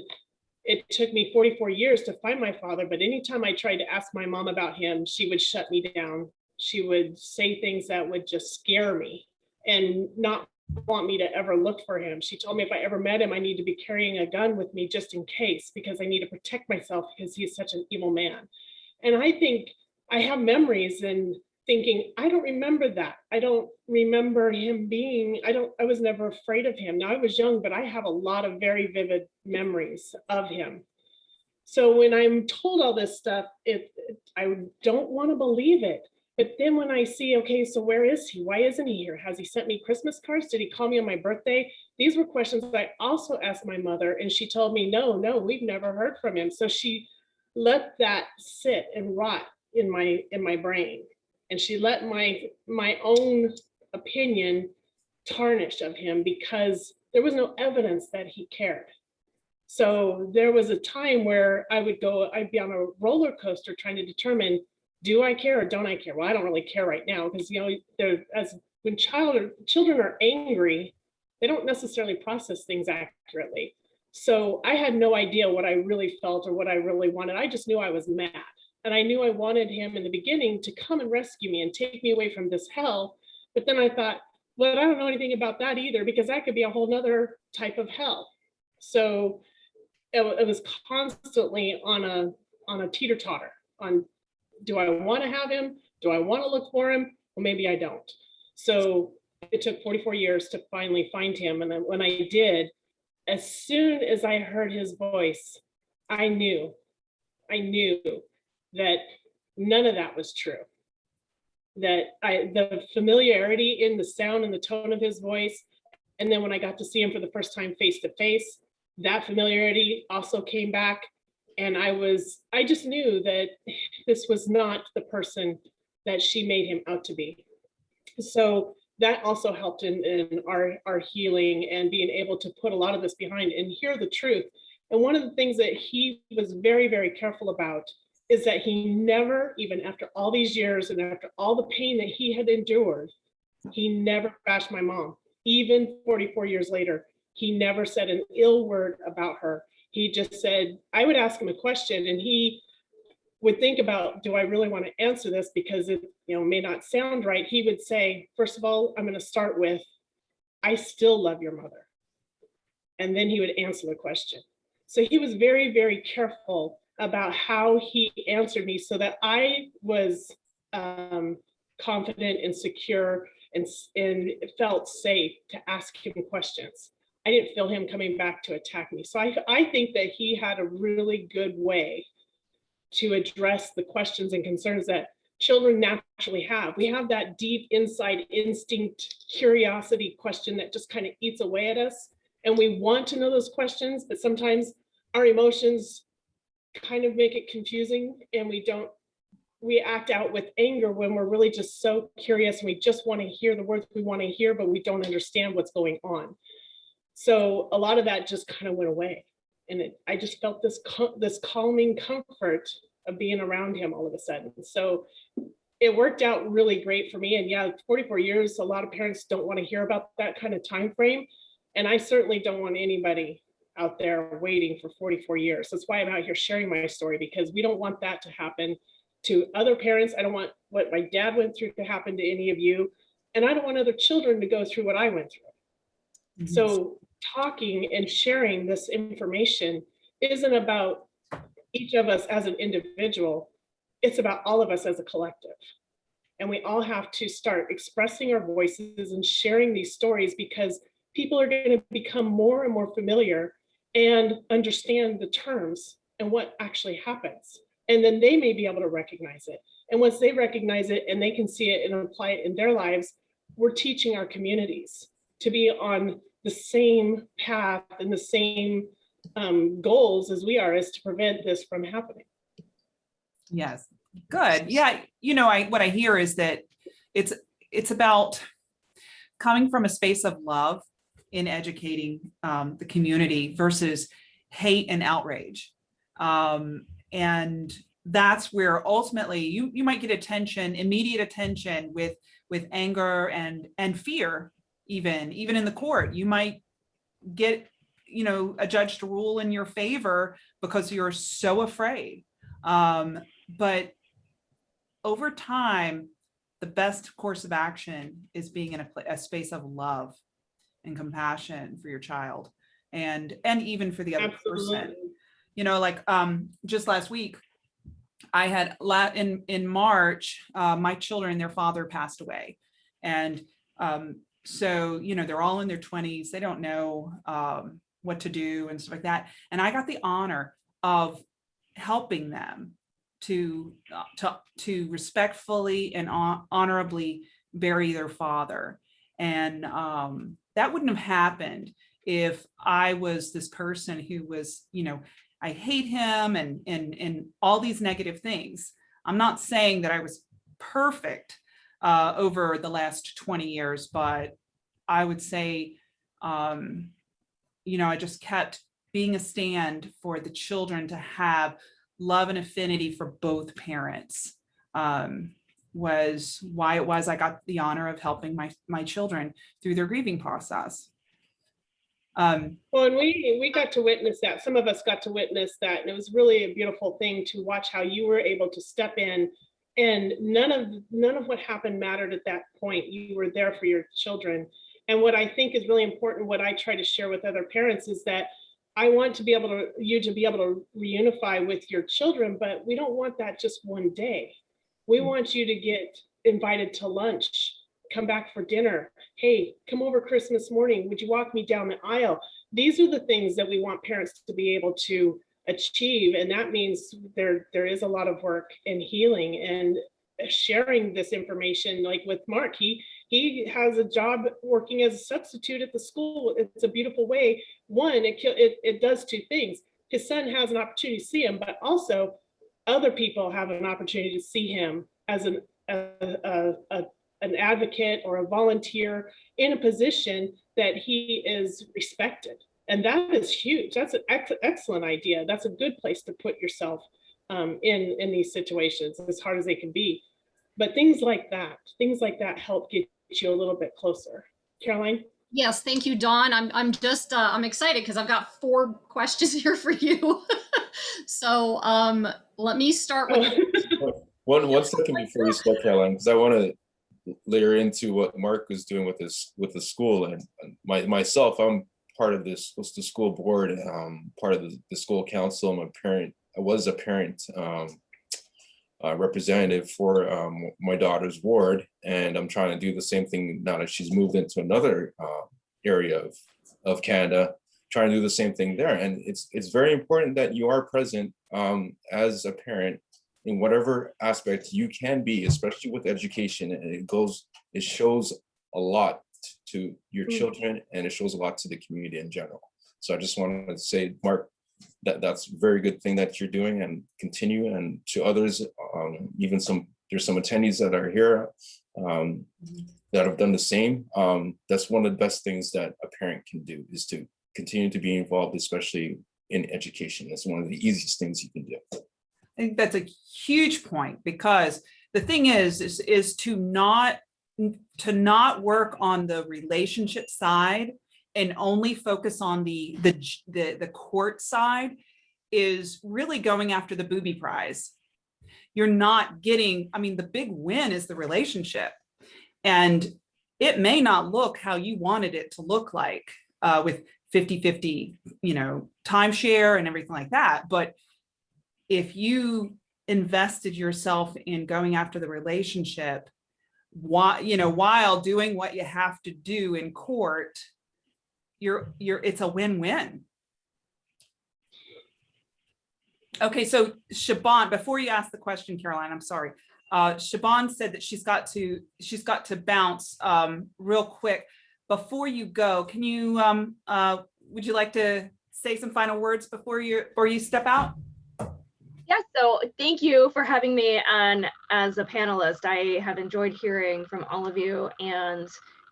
it took me 44 years to find my father, but anytime I tried to ask my mom about him, she would shut me down. She would say things that would just scare me and not want me to ever look for him. She told me if I ever met him, I need to be carrying a gun with me just in case, because I need to protect myself because he's such an evil man. And I think I have memories and thinking, I don't remember that. I don't remember him being, I don't, I was never afraid of him. Now I was young, but I have a lot of very vivid memories of him. So when I'm told all this stuff, it, it- I don't want to believe it. But then when I see, okay, so where is he? Why isn't he here? Has he sent me Christmas cards? Did he call me on my birthday? These were questions that I also asked my mother and she told me, no, no, we've never heard from him. So she let that sit and rot in my, in my brain. And she let my, my own opinion tarnish of him because there was no evidence that he cared. So there was a time where I would go, I'd be on a roller coaster trying to determine, do I care or don't I care? Well, I don't really care right now because, you know, as when child, or children are angry, they don't necessarily process things accurately. So I had no idea what I really felt or what I really wanted. I just knew I was mad. And I knew I wanted him in the beginning to come and rescue me and take me away from this hell. But then I thought, well, I don't know anything about that either, because that could be a whole nother type of hell. So it, it was constantly on a on a teeter totter on do I want to have him? Do I want to look for him? Well, maybe I don't. So it took 44 years to finally find him. And when I did, as soon as I heard his voice, I knew, I knew that none of that was true. That I, the familiarity in the sound and the tone of his voice, and then when I got to see him for the first time face to face, that familiarity also came back. And I was, I just knew that this was not the person that she made him out to be. So that also helped in, in our, our healing and being able to put a lot of this behind and hear the truth. And one of the things that he was very, very careful about is that he never, even after all these years and after all the pain that he had endured, he never bashed my mom. Even 44 years later, he never said an ill word about her. He just said, I would ask him a question and he would think about, do I really want to answer this? Because it, you know, may not sound right. He would say, first of all, I'm going to start with, I still love your mother. And then he would answer the question. So he was very, very careful about how he answered me so that I was um, confident and secure and, and felt safe to ask him questions. I didn't feel him coming back to attack me. So I, I think that he had a really good way to address the questions and concerns that children naturally have. We have that deep inside instinct, curiosity question that just kind of eats away at us. And we want to know those questions, but sometimes our emotions kind of make it confusing and we don't, we act out with anger when we're really just so curious and we just want to hear the words we want to hear, but we don't understand what's going on. So a lot of that just kind of went away. And it, I just felt this, this calming comfort of being around him all of a sudden. So it worked out really great for me. And yeah, 44 years, a lot of parents don't want to hear about that kind of time frame. And I certainly don't want anybody out there waiting for 44 years. That's why I'm out here sharing my story because we don't want that to happen to other parents. I don't want what my dad went through to happen to any of you. And I don't want other children to go through what I went through. Mm-hmm. So talking and sharing this information isn't about each of us as an individual. It's about all of us as a collective. And we all have to start expressing our voices and sharing these stories because people are going to become more and more familiar and understand the terms and what actually happens. And then they may be able to recognize it. And once they recognize it and they can see it and apply it in their lives, we're teaching our communities to be on the same path and the same um, goals as we are, is to prevent this from happening. Yes, good. Yeah, you know, I, what I hear is that it's, it's about coming from a space of love in educating um, the community versus hate and outrage. Um, and that's where ultimately you, you might get attention, immediate attention with, with anger and, and fear, even, even in the court. You might get, you know, a judge to rule in your favor because you're so afraid. Um, but over time, the best course of action is being in a, a space of love and compassion for your child and and even for the other person you know like um just last week i had la in in march uh my children their father passed away and um so you know they're all in their 20s they don't know um what to do and stuff like that. And i got the honor of helping them to uh, to to respectfully and hon- honorably bury their father. And um that wouldn't have happened if i was this person who was you know i hate him and and and all these negative things. I'm not saying that i was perfect uh over the last 20 years but i would say um you know i just kept being a stand for the children to have love and affinity for both parents um, was why it was I got the honor of helping my my children through their grieving process. Um, Well, and we, we got to witness that. Some of us got to witness that. And it was really a beautiful thing to watch how you were able to step in and none of, none of what happened mattered at that point. You were there for your children. And what I think is really important, what I try to share with other parents is that I want to be able to, you to be able to reunify with your children, but we don't want that just one day. We mm. want you to get invited to lunch, come back for dinner. Hey, come over Christmas morning. Would you walk me down the aisle? These are the things that we want parents to be able to achieve. And that means there, there is a lot of work in healing and sharing this information, like with Mark, he, he has a job working as a substitute at the school. It's a beautiful way. One, it, it, it does two things. His son has an opportunity to see him, but also other people have an opportunity to see him as an, a, a, a, an advocate or a volunteer in a position that he is respected. And that is huge. That's an ex- excellent idea. That's a good place to put yourself um, in, in these situations, as hard as they can be. But things like that, things like that help get you a little bit closer. Caroline? Yes, thank you, Dawn. I'm I'm just uh, I'm excited because I've got four questions here for you. so um, let me start with One, one second before you start, Caroline, because I want to layer into what Mark was doing with this, with the school and and my, myself, I'm part of this, was the school board, um, part of the, the school council, a parent, I was a parent, um, uh, representative for, um, my daughter's ward, and I'm trying to do the same thing now that she's moved into another, uh, area of, of Canada, trying to do the same thing there, and it's, it's very important that you are present, um, as a parent in whatever aspect you can be, especially with education, and it goes, it shows a lot to your Mm. children and it shows a lot to the community in general. So I just wanted to say, Mark, that that's a very good thing that you're doing and continue and to others, um, even some, there's some attendees that are here um, that have done the same. Um, that's one of the best things that a parent can do is to continue to be involved, especially in education. That's one of the easiest things you can do. I think that's a huge point because the thing is, is, is to not, to not work on the relationship side and only focus on the, the, the, the court side is really going after the booby prize. You're not getting, I mean, the big win is the relationship. And it may not look how you wanted it to look like uh, with 50, 50, you know, timeshare and everything like that. But if you invested yourself in going after the relationship, while, you know, while doing what you have to do in court, you're, you're, it's a win-win. Okay, so Shaban, before you ask the question, Caroline, I'm sorry. Uh, Shaban said that she's got to, she's got to bounce um, real quick. before you go, can you, um, uh, would you like to say some final words before you, before you step out? Yeah, so thank you for having me on as a panelist. I have enjoyed hearing from all of you and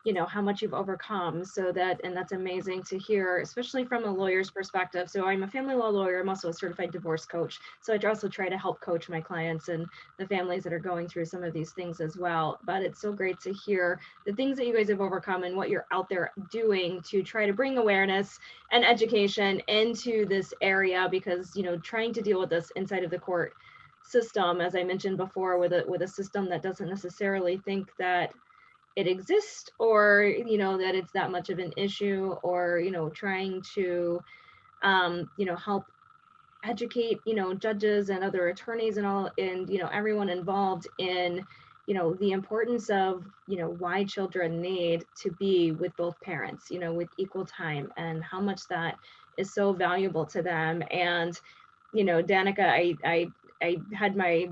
you know how much you've overcome so that and that's amazing to hear especially from a lawyer's perspective. So i'm a family law lawyer i'm also a certified divorce coach so i also try to help coach my clients and the families that are going through some of these things as well. But it's so great to hear the things that you guys have overcome and what you're out there doing to try to bring awareness and education into this area because you know trying to deal with this inside of the court system as i mentioned before with a with a system that doesn't necessarily think that it exists or you know that it's that much of an issue or you know trying to um you know help educate you know judges and other attorneys and all and you know everyone involved in you know the importance of you know why children need to be with both parents you know with equal time and how much that is so valuable to them. And you know danica i i i had my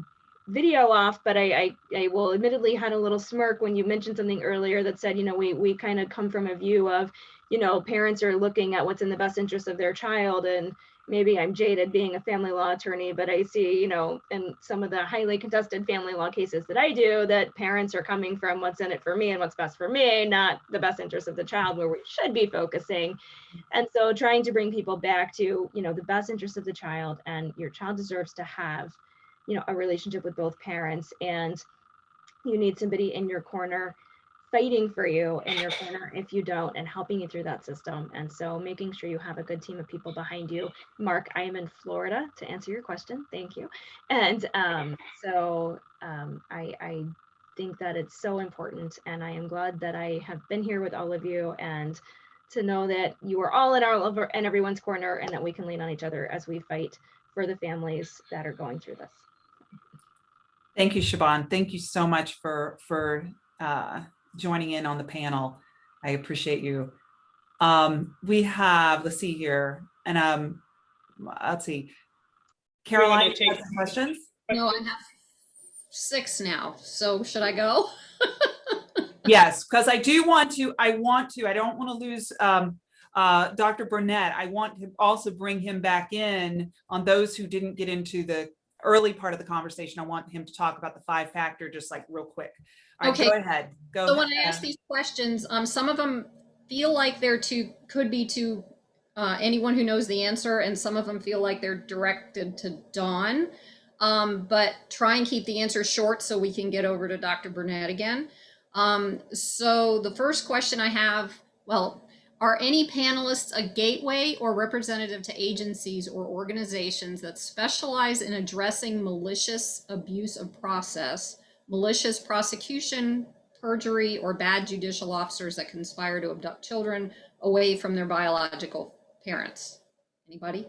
video off, but I, I, I will admittedly had a little smirk when you mentioned something earlier that said, you know, we, we kind of come from a view of, you know, parents are looking at what's in the best interest of their child. And maybe I'm jaded being a family law attorney, but I see, you know, in some of the highly contested family law cases that I do, that parents are coming from what's in it for me and what's best for me, not the best interest of the child where we should be focusing. And so trying to bring people back to, you know, the best interest of the child and your child deserves to have you know a relationship with both parents and you need somebody in your corner fighting for you in your corner if you don't and helping you through that system. And so making sure you have a good team of people behind you. Mark i am in florida to answer your question. Thank you. And um, so um, I, I think that it's so important and i am glad that i have been here with all of you and to know that you are all in our and everyone's corner and that we can lean on each other as we fight for the families that are going through this Thank you, Siobhan. Thank you so much for, for uh, joining in on the panel. I appreciate you. Um, we have, let's see here, and um, let's see. Caroline, you have some questions? No, I have six now. So should I go? yes, because I do want to, I want to, I don't want to lose um, uh, Dr. Bernet. I want to also bring him back in on those who didn't get into the early part of the conversation. I want him to talk about the five factor just like real quick. All right, Okay. go ahead. Go. So when I ask these questions, um, some of them feel like they're too, could be to uh, anyone who knows the answer, and some of them feel like they're directed to Dawn. Um, but try and keep the answer short so we can get over to Dr. Bernet again. Um, so the first question I have, well, are any panelists a gateway or representative to agencies or organizations that specialize in addressing malicious abuse of process, malicious prosecution, perjury, or bad judicial officers that conspire to abduct children away from their biological parents? Anybody?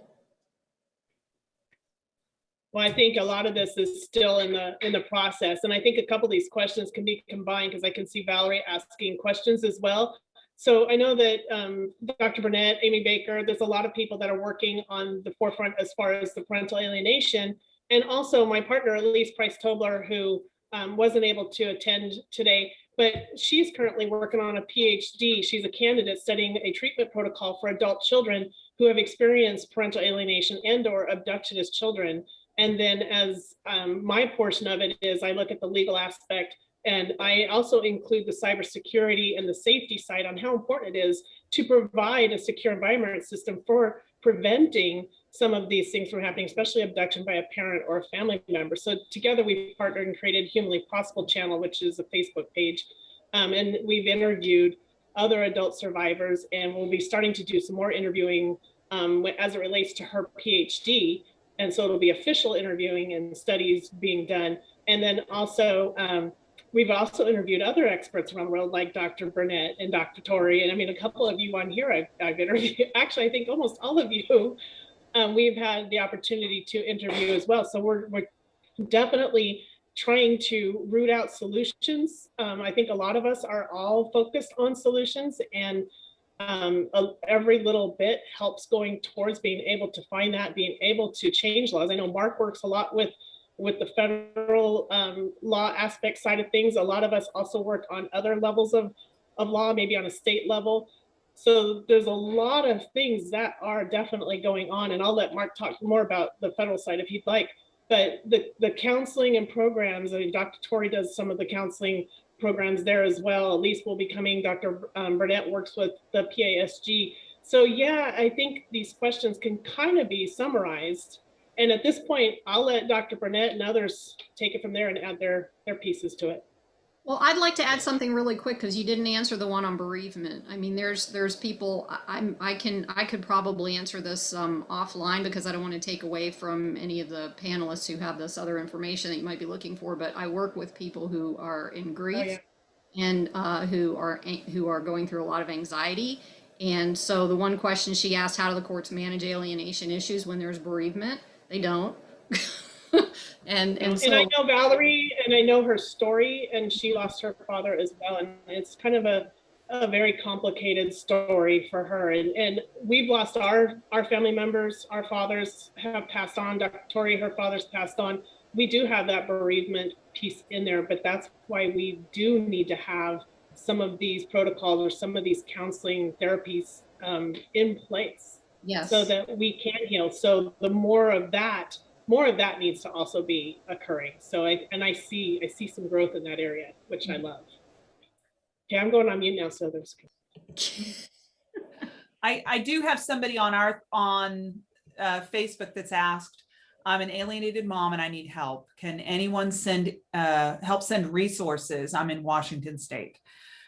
Well, I think a lot of this is still in the, in the process. And I think a couple of these questions can be combined because I can see Valerie asking questions as well. So I know that um, Dr. Bernet, Amy Baker, there's a lot of people that are working on the forefront as far as the parental alienation. And also my partner, Elise Price Tobler, who um, wasn't able to attend today, but she's currently working on a PhD. She's a candidate studying a treatment protocol for adult children who have experienced parental alienation and or abduction as children. And then as um, my portion of it is I look at the legal aspect and I also include the cybersecurity and the safety side on how important it is to provide a secure environment system for preventing some of these things from happening, especially abduction by a parent or a family member. So together we've partnered and created Humanly Possible channel, which is a Facebook page. Um, and we've interviewed other adult survivors and we'll be starting to do some more interviewing um, as it relates to her PhD. And so it'll be official interviewing and studies being done. And then also, um, we've also interviewed other experts around the world like Dr. Bernet and Dr. Tori. And I mean, a couple of you on here I've, I've interviewed, actually, I think almost all of you, um, we've had the opportunity to interview as well. So we're, we're definitely trying to root out solutions. Um, I think a lot of us are all focused on solutions and um, a- every little bit helps going towards being able to find that, being able to change laws. I know Mark works a lot with with the federal um, law aspect side of things. A lot of us also work on other levels of of law, maybe on a state level. So there's a lot of things that are definitely going on, and I'll let Mark talk more about the federal side if he'd like. But the, the counseling and programs, I mean, Dr. Tori does some of the counseling programs there as well. At Elise will be coming, Dr. um, Bernet works with the PASG. So yeah, I think these questions can kind of be summarized. And at this point, I'll let Dr. Bernet and others take it from there and add their, their pieces to it. Well, I'd like to add something really quick because you didn't answer the one on bereavement. I mean, there's there's people I- I'm I can I could probably answer this um, offline because I don't want to take away from any of the panelists who have this other information that you might be looking for. But I work with people who are in grief yeah. and uh, who are who are going through a lot of anxiety. And so the one question she asked, how do the courts manage alienation issues when there's bereavement? They don't. and and so And I know Valerie and I know her story and she lost her father as well. And it's kind of a, a very complicated story for her. And, and we've lost our, our family members, our fathers have passed on, Dr. Tori, her father's passed on. We do have that bereavement piece in there, but that's why we do need to have some of these protocols or some of these counseling therapies um, in place yes. so that we can heal. So the more of that, more of that needs to also be occurring. So I and I see I see some growth in that area, which I love. Okay, I'm going on mute now, so there's I, I do have somebody on our, on uh, Facebook that's asked, I'm an alienated mom and I need help. Can anyone send, uh, help send resources? I'm in Washington State.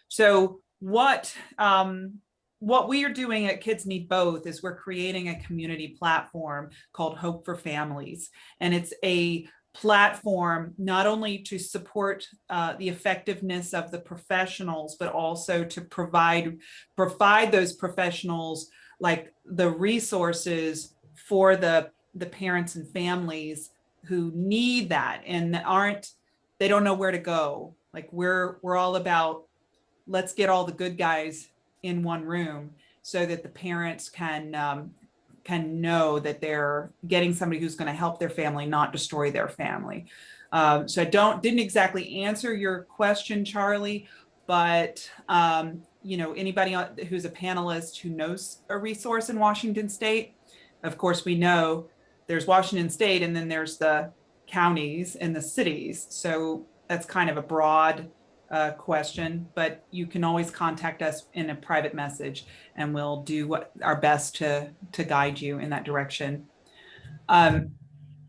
So what, um, what we are doing at Kids Need Both is we're creating a community platform called Hope for Families. And it's a platform not only to support uh, the effectiveness of the professionals, but also to provide provide those professionals like the resources for the the parents and families who need that and that aren't they don't know where to go like we're we're all about let's get all the good guys in one room so that the parents can um, can know that they're getting somebody who's going to help their family not destroy their family. Um, so i don't didn't exactly answer your question charlie but um, you know anybody who's a panelist who knows a resource in washington state of course we know there's washington state and then there's the counties and the cities. So that's kind of a broad uh, question, but you can always contact us in a private message and we'll do what our best to to guide you in that direction. Um,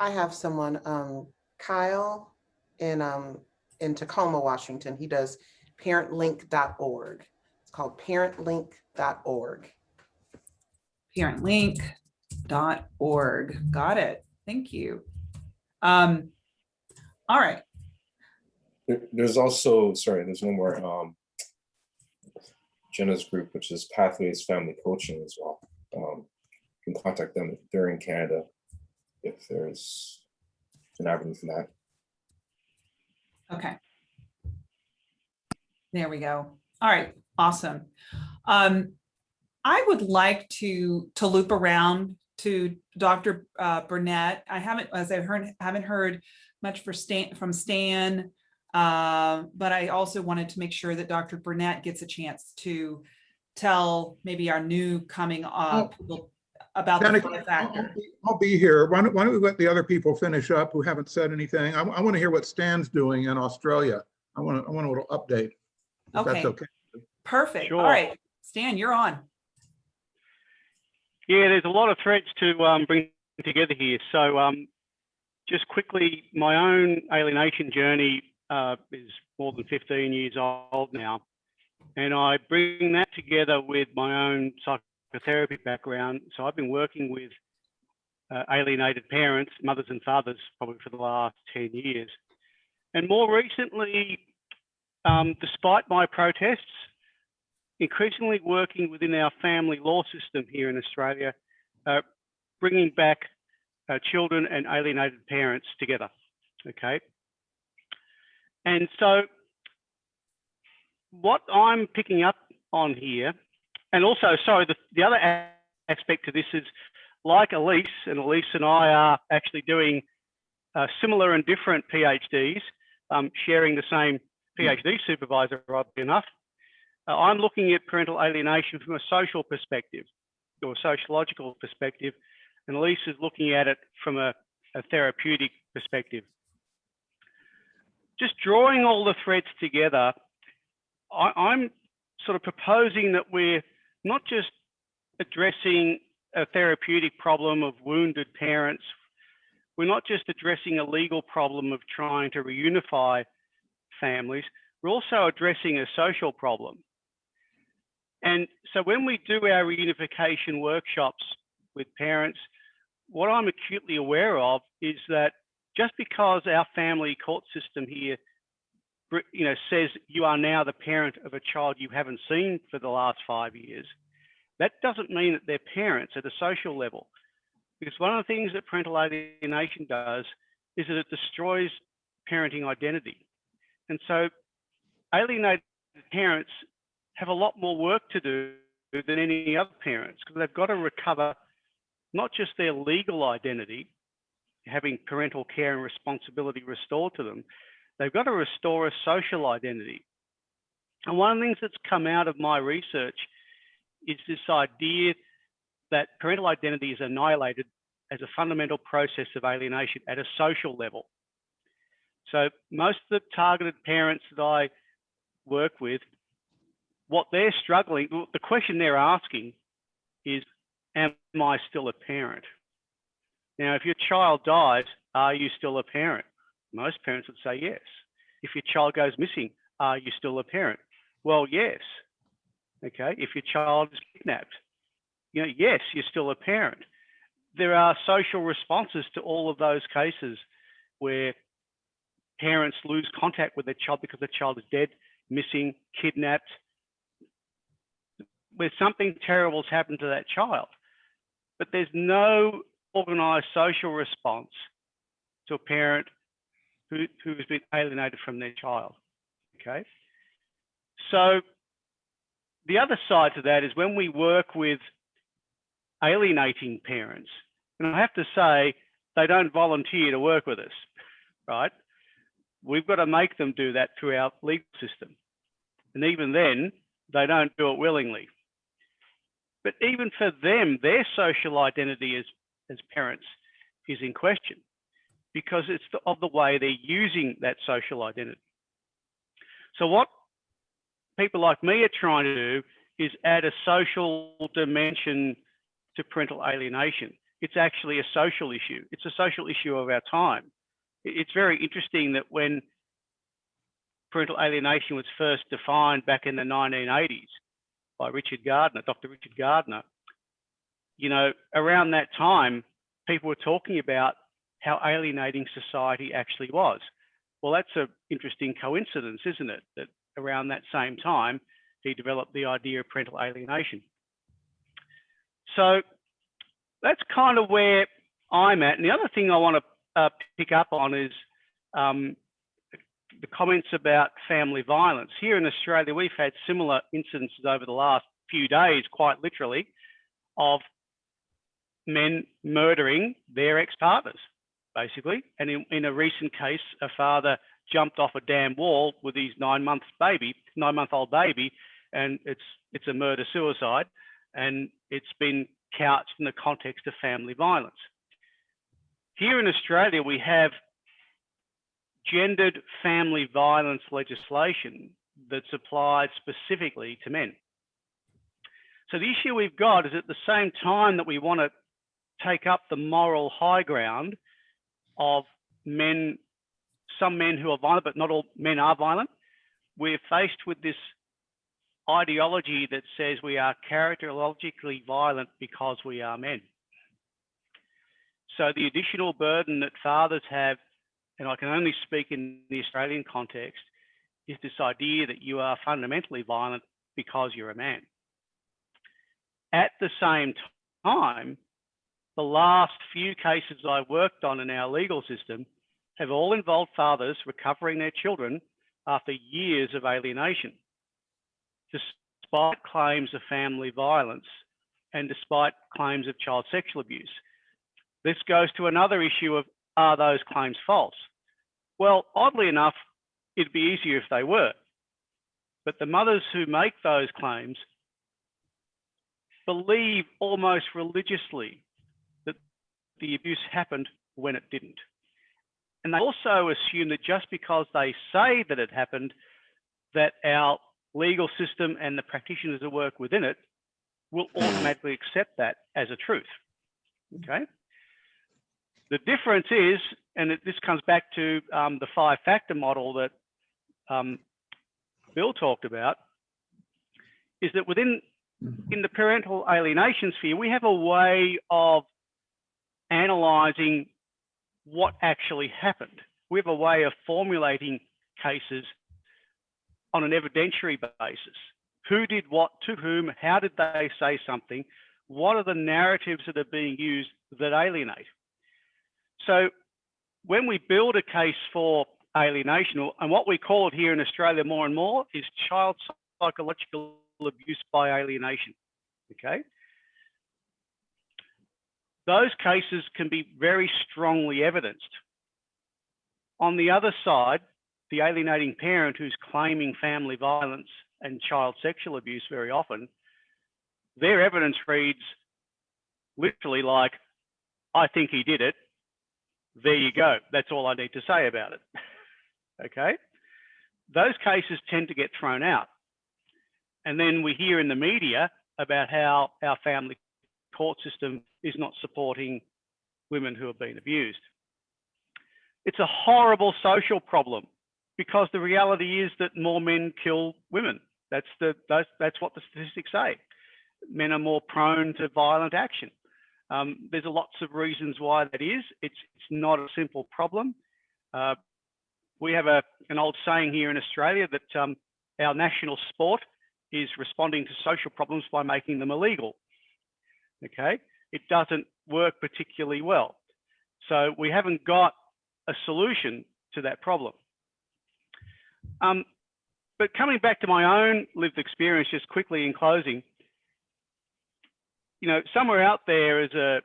I have someone, um, Kyle in, um, in Tacoma, Washington. He does parentlink.org. It's called parentlink.org. parentlink.org. Got it. Thank you. Um, all right. There- There's also, sorry, there's one more, um, Jenna's group, which is Pathways Family Coaching as well. Um, you can contact them if they're in Canada, if there's an avenue for that. Okay. There we go. All right, awesome. Um, I would like to to loop around to Dr. uh, Bernet. I haven't, as I heard, haven't heard much for Stan from Stan, uh, but I also wanted to make sure that Dr. Bernet gets a chance to tell maybe our new coming up people about the Danica, five I'll- factor. I'll be- I'll be here. Why don't, why don't we let the other people finish up who haven't said anything? I, want to hear what Stan's doing in Australia. I want to, I want a little update. If that's Okay. okay. Perfect. All Sure. right, Stan, you're on. Yeah, there's a lot of threads to um, bring together here. So, um, just quickly, my own alienation journey uh, is more than 15 years old now. And I bring that together with my own psychotherapy background. So, I've been working with uh, alienated parents, mothers and fathers, probably for the last 10 years. And more recently, um, despite my protests, increasingly working within our family law system here in Australia, uh, bringing back uh, children and alienated parents together. Okay. And so, what I'm picking up on here, and also, sorry, the, the other aspect to this is like Elise, and Elise and I are actually doing uh, similar and different PhDs, um, sharing the same PhD supervisor, oddly enough. Uh, I'm looking at parental alienation from a social perspective or sociological perspective, and Elise is looking at it from a, a therapeutic perspective. Just drawing all the threads together, I, I'm sort of proposing that we're not just addressing a therapeutic problem of wounded parents. We're not just addressing a legal problem of trying to reunify families. We're also addressing a social problem. And so when we do our reunification workshops with parents, what I'm acutely aware of is that just because our family court system here you know, says you are now the parent of a child you haven't seen for the last five years, that doesn't mean that they're parents at a social level. Because one of the things that parental alienation does is that it destroys parenting identity. And so alienated parents have a lot more work to do than any other parents because they've got to recover not just their legal identity, having parental care and responsibility restored to them, they've got to restore a social identity. And one of the things that's come out of my research is this idea that parental identity is annihilated as a fundamental process of alienation at a social level. So most of the targeted parents that I work with, what they're struggling, the question they're asking is, am I still a parent? Now, if your child dies, are you still a parent? Most parents would say yes. If your child goes missing, are you still a parent? Well, yes. Okay. If your child is kidnapped, you know, yes, you're still a parent. There are social responses to all of those cases where parents lose contact with their child because the child is dead, missing, kidnapped, where something terrible has happened to that child. But there's no organized social response to a parent who, who's been alienated from their child. Okay. So the other side to that is when we work with alienating parents, and I have to say, they don't volunteer to work with us, right? We've got to make them do that through our legal system. And even then, they don't do it willingly. But even for them, their social identity as, as parents is in question because it's the, of the way they're using that social identity. So what people like me are trying to do is add a social dimension to parental alienation. It's actually a social issue. It's a social issue of our time. It's very interesting that when parental alienation was first defined back in the 1980s by Richard Gardner, Dr. Richard Gardner, you know, around that time, people were talking about how alienating society actually was. Well, that's an interesting coincidence, isn't it? That around that same time, he developed the idea of parental alienation. So that's kind of where I'm at. And the other thing I want to uh, pick up on is um, the comments about family violence. Here in Australia, we've had similar incidences over the last few days, quite literally, of men murdering their ex-partners, basically. And in, in a recent case, a father jumped off a dam wall with his nine months baby, nine month old baby, and it's it's a murder suicide, and it's been couched in the context of family violence. Here in Australia, we have gendered family violence legislation that's applied specifically to men. So the issue we've got is at the same time that we want to take up the moral high ground of men some men who are violent, but not all men are violent. We're faced with this ideology that says we are characterologically violent because we are men. So the additional burden that fathers have, and I can only speak in the Australian context, is this idea that you are fundamentally violent because you're a man. At the same time, the last few cases I worked on in our legal system have all involved fathers recovering their children after years of alienation, despite claims of family violence and despite claims of child sexual abuse. This goes to another issue of are those claims false? Well, oddly enough, it'd be easier if they were. But the mothers who make those claims believe almost religiously the abuse happened when it didn't. And they also assume that just because they say that it happened, that our legal system and the practitioners that work within it will automatically accept that as a truth. Okay. The difference is, and it, this comes back to um, the five factor model that um, Bill talked about, is that within in the parental alienation sphere, we have a way of analyzing what actually happened. We have a way of formulating cases on an evidentiary basis. Who did what to whom? How did they say something? What are the narratives that are being used that alienate? So when we build a case for alienation, and what we call it here in Australia more and more is child psychological abuse by alienation, okay? Those cases can be very strongly evidenced. On the other side, the alienating parent who's claiming family violence and child sexual abuse very often, their evidence reads literally like, I think he did it. There you go. That's all I need to say about it. okay. Those cases tend to get thrown out. And then we hear in the media about how our family court system is not supporting women who have been abused. It's a horrible social problem because the reality is that more men kill women. That's the that's, that's what the statistics say. Men are more prone to violent action. Um, there's lots of reasons why that is. It's it's not a simple problem. Uh, we have a an old saying here in Australia that um, our national sport is responding to social problems by making them illegal. Okay, it doesn't work particularly well. So we haven't got a solution to that problem. Um, but coming back to my own lived experience, just quickly in closing, you know, somewhere out there is a,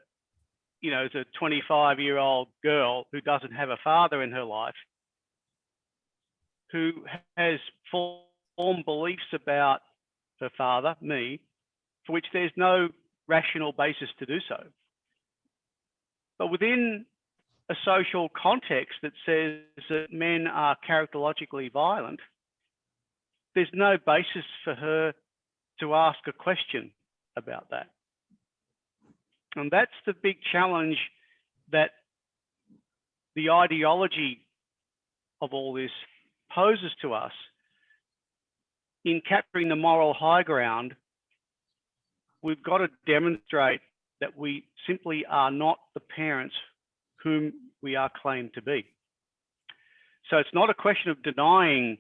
you know, is a 25 year old girl who doesn't have a father in her life, who has formed beliefs about her father, me, for which there's no rational basis to do so. But within a social context that says that men are characterologically violent, there's no basis for her to ask a question about that. And that's the big challenge that the ideology of all this poses to us in capturing the moral high ground. We've got to demonstrate that we simply are not the parents whom we are claimed to be. So it's not a question of denying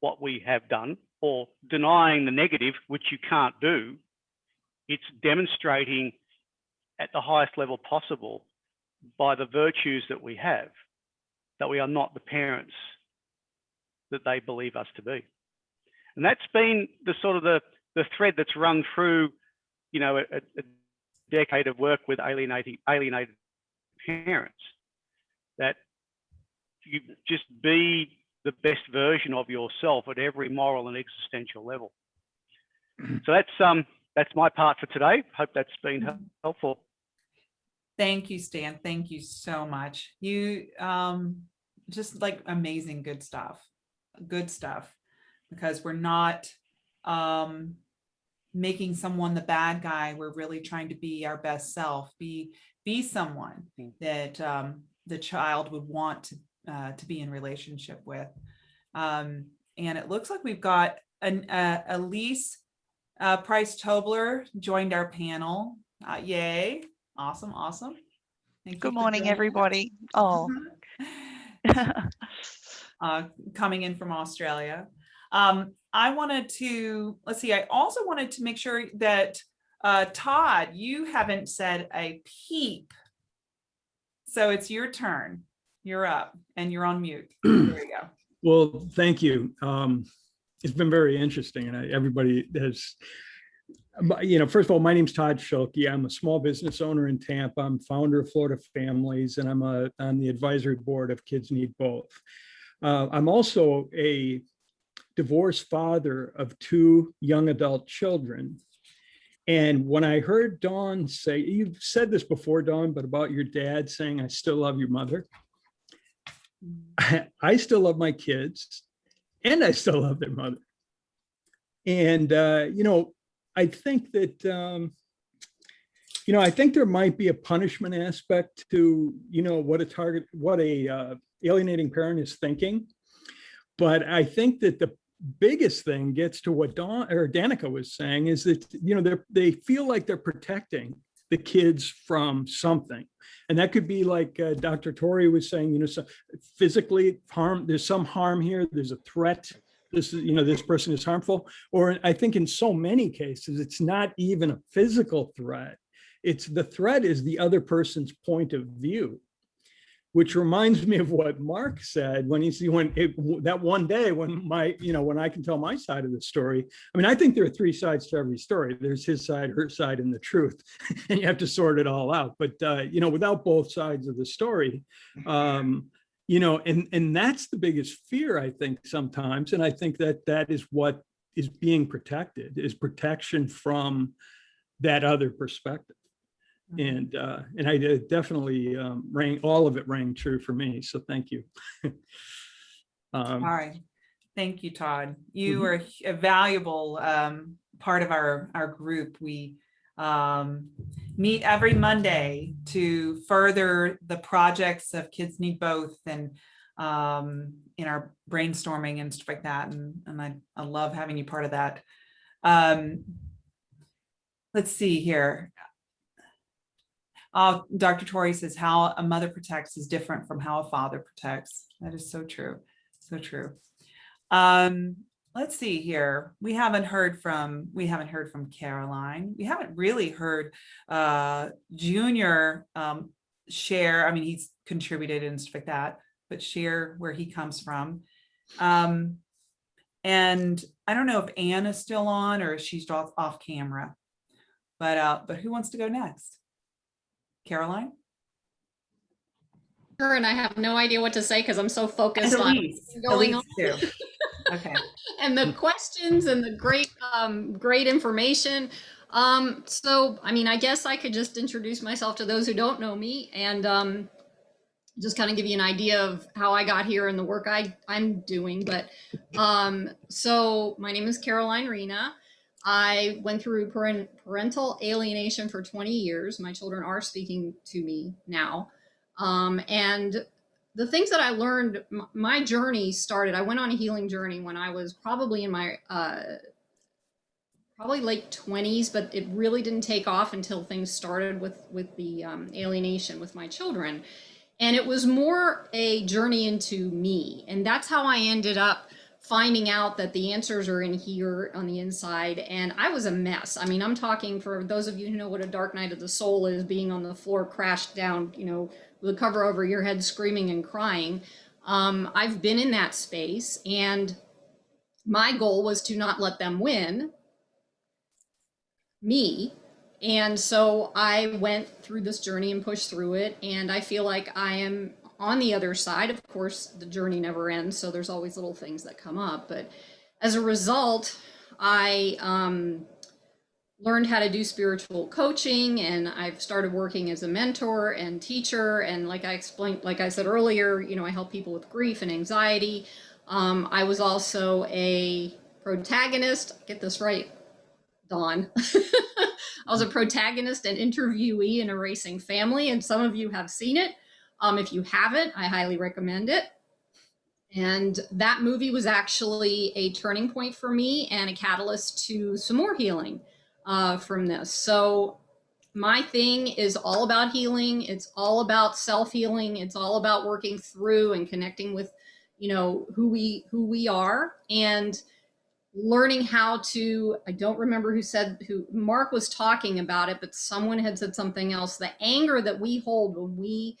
what we have done or denying the negative, which you can't do. It's demonstrating at the highest level possible by the virtues that we have, that we are not the parents that they believe us to be. And that's been the sort of the, the thread that's run through, you know, a, a decade of work with alienating, alienated parents, that you just be the best version of yourself at every moral and existential level. So that's um that's my part for today. Hope that's been helpful. Thank you, Stan. Thank you so much. You um just like amazing good stuff. Good stuff. Because we're not um making someone the bad guy. We're really trying to be our best self, be be someone that um the child would want to uh, to be in relationship with. Um, and it looks like we've got an uh, Elise uh, Price Tobler joined our panel. Uh, yay! Awesome, awesome. Thank Good for morning, everybody. Oh, uh, coming in from Australia. Um, I wanted to, let's see, I also wanted to make sure that uh, Todd, you haven't said a peep. So it's your turn. You're up and you're on mute. There you go. Well, thank you. Um, it's been very interesting and I, everybody has, you know, first of all, my name's Todd Schulke. I'm a small business owner in Tampa. I'm founder of Florida Families and I'm a, on the advisory board of Kids Need Both. Uh, I'm also a divorced father of two young adult children. And when I heard Dawn say, you've said this before, Dawn, but about your dad saying, I still love your mother. I still love my kids and I still love their mother. And, uh, you know, I think that, um, you know, I think there might be a punishment aspect to, you know, what a target, what a uh, alienating parent is thinking. But I think that the biggest thing gets to what Dawn or Danica was saying is that, you know, they feel like they're protecting the kids from something. And that could be like uh, Dr. Tori was saying, you know, so physically harm, there's some harm here, there's a threat. This is, you know, this person is harmful. Or I think in so many cases, it's not even a physical threat. It's the threat is the other person's point of view which reminds me of what Mark said when he's when it, that one day when my, you know, when I can tell my side of the story. I mean, I think there are three sides to every story. There's his side, her side, and the truth, and you have to sort it all out. But uh, you know, without both sides of the story, um, you know, and and that's the biggest fear I think sometimes, and I think that that is what is being protected is protection from that other perspective and uh, and I did definitely um, rang all of it rang true for me. So thank you. All um, right. Thank you, Todd. You Mhm. are a valuable um, part of our, our group. We um, meet every Monday to further the projects of Kids Need Both and um, in our brainstorming and stuff like that. And, and I, I love having you part of that. Um, let's see here. Uh, Dr. Tori says how a mother protects is different from how a father protects. That is so true. So true. Um, let's see here. We haven't heard from, we haven't heard from Caroline. We haven't really heard uh, Junior um, share. I mean, he's contributed and stuff like that, but share where he comes from. Um, and I don't know if Anne is still on or if she's off, off camera. But uh, but who wants to go next? Caroline? Her and I have no idea what to say because I'm so focused on going on. Okay. and the questions and the great um, great information. Um, so, I mean, I guess I could just introduce myself to those who don't know me and um, just kind of give you an idea of how I got here and the work I, I'm doing. But um, so my name is Caroline Rena. I went through parental alienation for 20 years. My children are speaking to me now. Um, and the things that I learned, my journey started, I went on a healing journey when I was probably in my, uh, probably late 20s, but it really didn't take off until things started with, with the um, alienation with my children. And it was more a journey into me. And that's how I ended up finding out that the answers are in here on the inside. And I was a mess. I mean, I'm talking for those of you who know what a dark night of the soul is, being on the floor, crashed down, you know, with a cover over your head, screaming and crying. Um, I've been in that space, and my goal was to not let them win me. And so I went through this journey and pushed through it. And I feel like I am on the other side. Of course, the journey never ends. So there's always little things that come up. But as a result, I um, learned how to do spiritual coaching and I've started working as a mentor and teacher. And like I explained, like I said earlier, you know, I help people with grief and anxiety. Um, I was also a protagonist, get this right, Dawn. I was a protagonist and interviewee in Erasing Family, and some of you have seen it. Um, if you haven't, I highly recommend it. And that movie was actually a turning point for me and a catalyst to some more healing uh, from this. So my thing is all about healing. It's all about self-healing. It's all about working through and connecting with, you know, who we who we are and learning how to i don't remember who said who mark was talking about it but someone had said something else the anger that we hold when we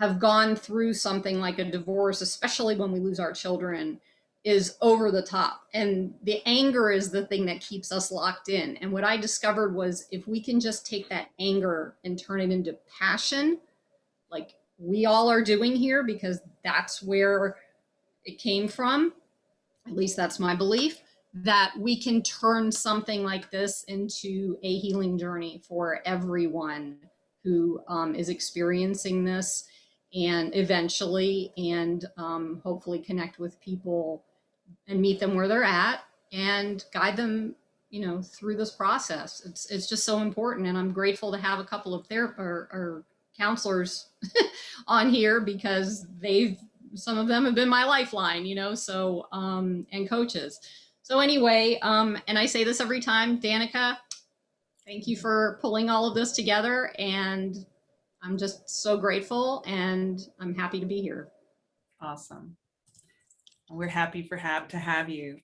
have gone through something like a divorce especially when we lose our children is over the top. And the anger is the thing that keeps us locked in. And what i discovered was if we can just take that anger and turn it into passion like we all are doing here because that's where it came from at least that's my belief, that we can turn something like this into a healing journey for everyone who um, is experiencing this and eventually and um, hopefully connect with people and meet them where they're at and guide them you know through this process. It's it's just so important and i'm grateful to have a couple of therap or, or counselors on here because they've some of them have been my lifeline you know so um and coaches. So anyway um and i say this every time danica thank you for pulling all of this together and i'm just so grateful and i'm happy to be here Awesome. We're happy for have to have you.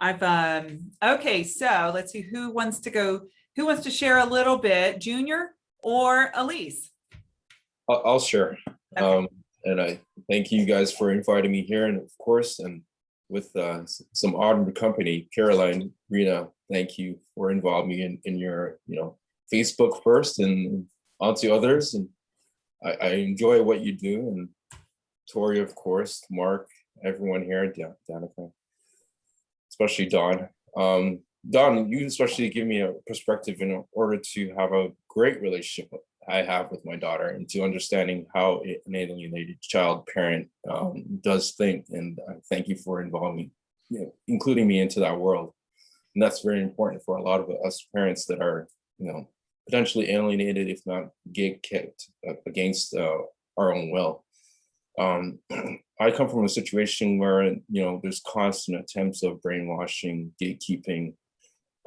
I've um okay, so let's see who wants to go, who wants to share a little bit, Junior or Elise? I'll, I'll share. Okay. Um, and I thank you guys for inviting me here and of course, and with uh, some honored company, Caroline, Rena, thank you for involving me in, in your, you know, Facebook first and onto others. And I, I enjoy what you do and Tori, of course, Mark, everyone here, Danica, especially Dawn. Um, Dawn, you especially give me a perspective in order to have a great relationship I have with my daughter and to understanding how an alienated child parent um, does think. And I thank you for involving me, you know, including me into that world. And that's very important for a lot of us parents that are, you know, potentially alienated, if not gig kicked uh, against uh, our own will. Um, I come from a situation where, you know, there's constant attempts of brainwashing, gatekeeping,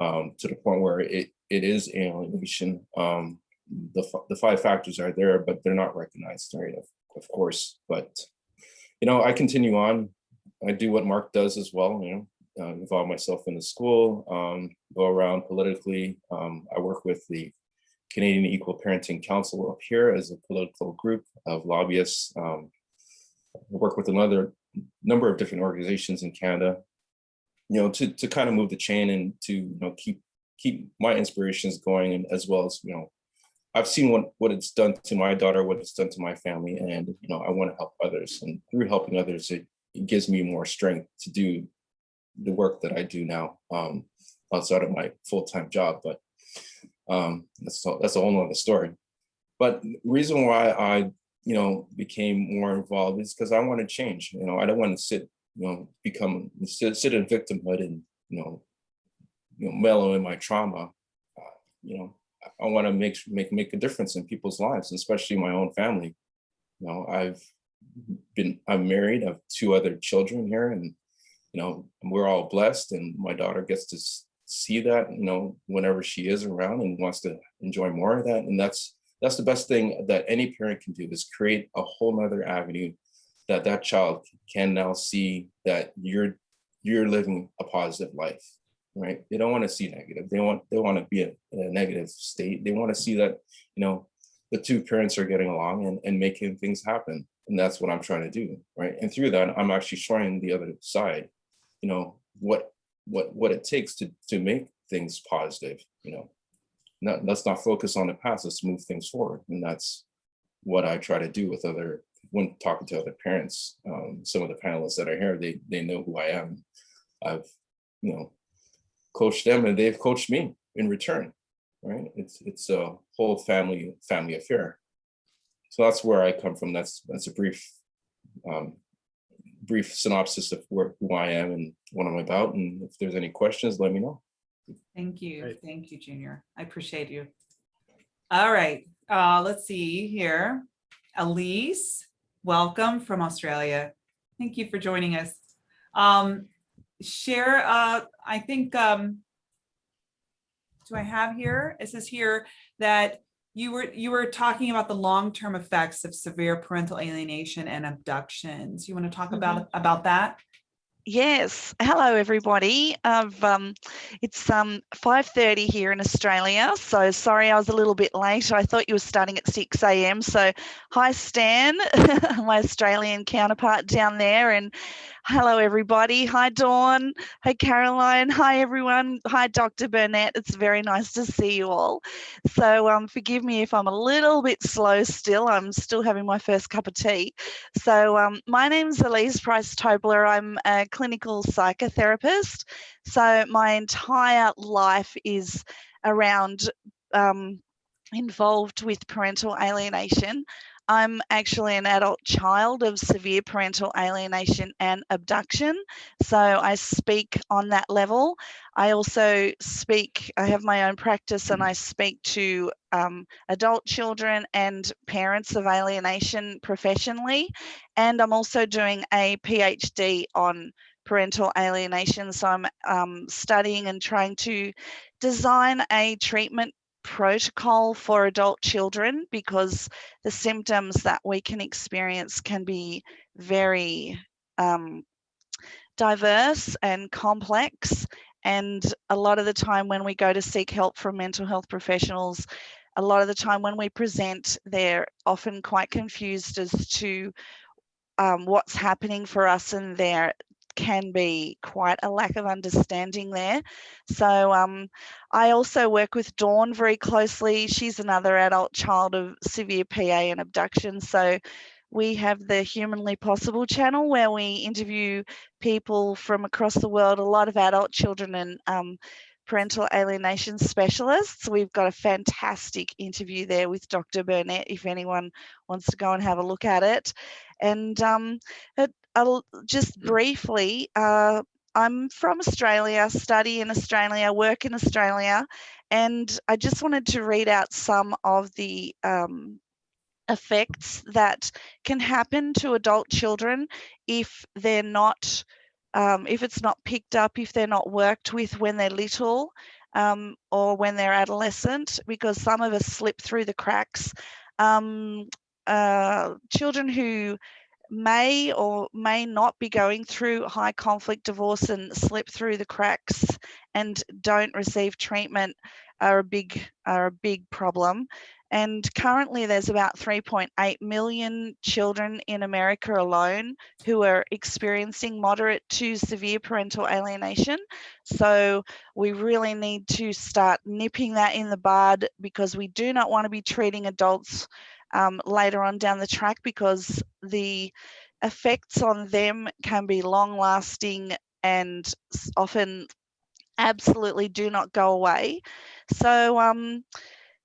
um, to the point where it, it is alienation. Um, the, the five factors are there, but they're not recognized, right, of, of course. But, you know, I continue on. I do what Mark does as well, you know, uh, involve myself in the school, um, go around politically. Um, I work with the Canadian Equal Parenting Council up here as a political group of lobbyists. Um, work with another number of different organizations in Canada, you know, to, to kind of move the chain and to, you know, keep, keep my inspirations going and as well as, you know, I've seen what, what it's done to my daughter, what it's done to my family, and, you know, I want to help others. And through helping others, it, it gives me more strength to do the work that I do now um, outside of my full-time job. But um, that's, that's a whole nother story. But the reason why I, you know, became more involved is because I want to change. You know, I don't want to sit, you know, become sit, sit in victimhood and you know, you know, mellow in my trauma. Uh, you know, I, I want to make make make a difference in people's lives, especially my own family. You know, I've been I'm married. I have two other children here, and you know, we're all blessed. And my daughter gets to see that, you know, whenever she is around and wants to enjoy more of that. And that's that's the best thing that any parent can do is create a whole nother avenue that that child can now see that you're you're living a positive life right? They don't want to see negative. They want they want to be in a negative state. They want to see that you know the two parents are getting along and, and making things happen and that's what i'm trying to do right? And through that i'm actually showing the other side you know what what what it takes to to make things positive you know? Not, let's not focus on the past let's move things forward. And that's what i try to do with other when talking to other parents um, some of the panelists that are here they they know who i am. I've you know coached them and they've coached me in return right? It's it's a whole family family affair. So that's where i come from. That's that's a brief um, brief synopsis of where, who i am and what i'm about and if there's any questions let me know Thank you. Great. Thank you, Junior. I appreciate you. All right, uh, let's see here. Elise, welcome from Australia. Thank you for joining us. Um, share, uh, I think, um, do I have here? It says here that you were, you were talking about the long-term effects of severe parental alienation and abductions. You want to talk about, about that? Yes. Hello, everybody. Um, it's um, 5.30 here in Australia, so sorry I was a little bit late. I thought you were starting at 6 a.m. So hi, Stan, my Australian counterpart down there. And hello, everybody. Hi, Dawn. Hi, Caroline. Hi, everyone. Hi, Dr. Bernet. It's very nice to see you all. So um, forgive me if I'm a little bit slow still. I'm still having my first cup of tea. So um, my name's Elise Price Tobler. I'm a clinical psychotherapist. So my entire life is around um, involved with parental alienation. I'm actually an adult child of severe parental alienation and abduction. So I speak on that level. I also speak, I have my own practice and I speak to um, adult children and parents of alienation professionally. And I'm also doing a PhD on parental alienation. So I'm um, studying and trying to design a treatment protocol for adult children because the symptoms that we can experience can be very um, diverse and complex. And a lot of the time when we go to seek help from mental health professionals, a lot of the time when we present, they're often quite confused as to um, what's happening for us and they're can be quite a lack of understanding there. So um, I also work with Dawn very closely. She's another adult child of severe PA and abduction. So we have the Humanly Possible channel where we interview people from across the world, a lot of adult children and um, parental alienation specialists. We've got a fantastic interview there with Dr. Bernet if anyone wants to go and have a look at it. And um, I'll just briefly, uh, I'm from Australia, study in Australia, work in Australia, and I just wanted to read out some of the um, effects that can happen to adult children if they're not, um, if it's not picked up, if they're not worked with when they're little um, or when they're adolescent, because some of us slip through the cracks. Um, uh, children who may or may not be going through high conflict divorce and slip through the cracks and don't receive treatment are a big are a big problem and currently there's about 3.8 million children in America alone who are experiencing moderate to severe parental alienation. So we really need to start nipping that in the bud because we do not want to be treating adults um, later on down the track because the effects on them can be long lasting and often absolutely do not go away. So um,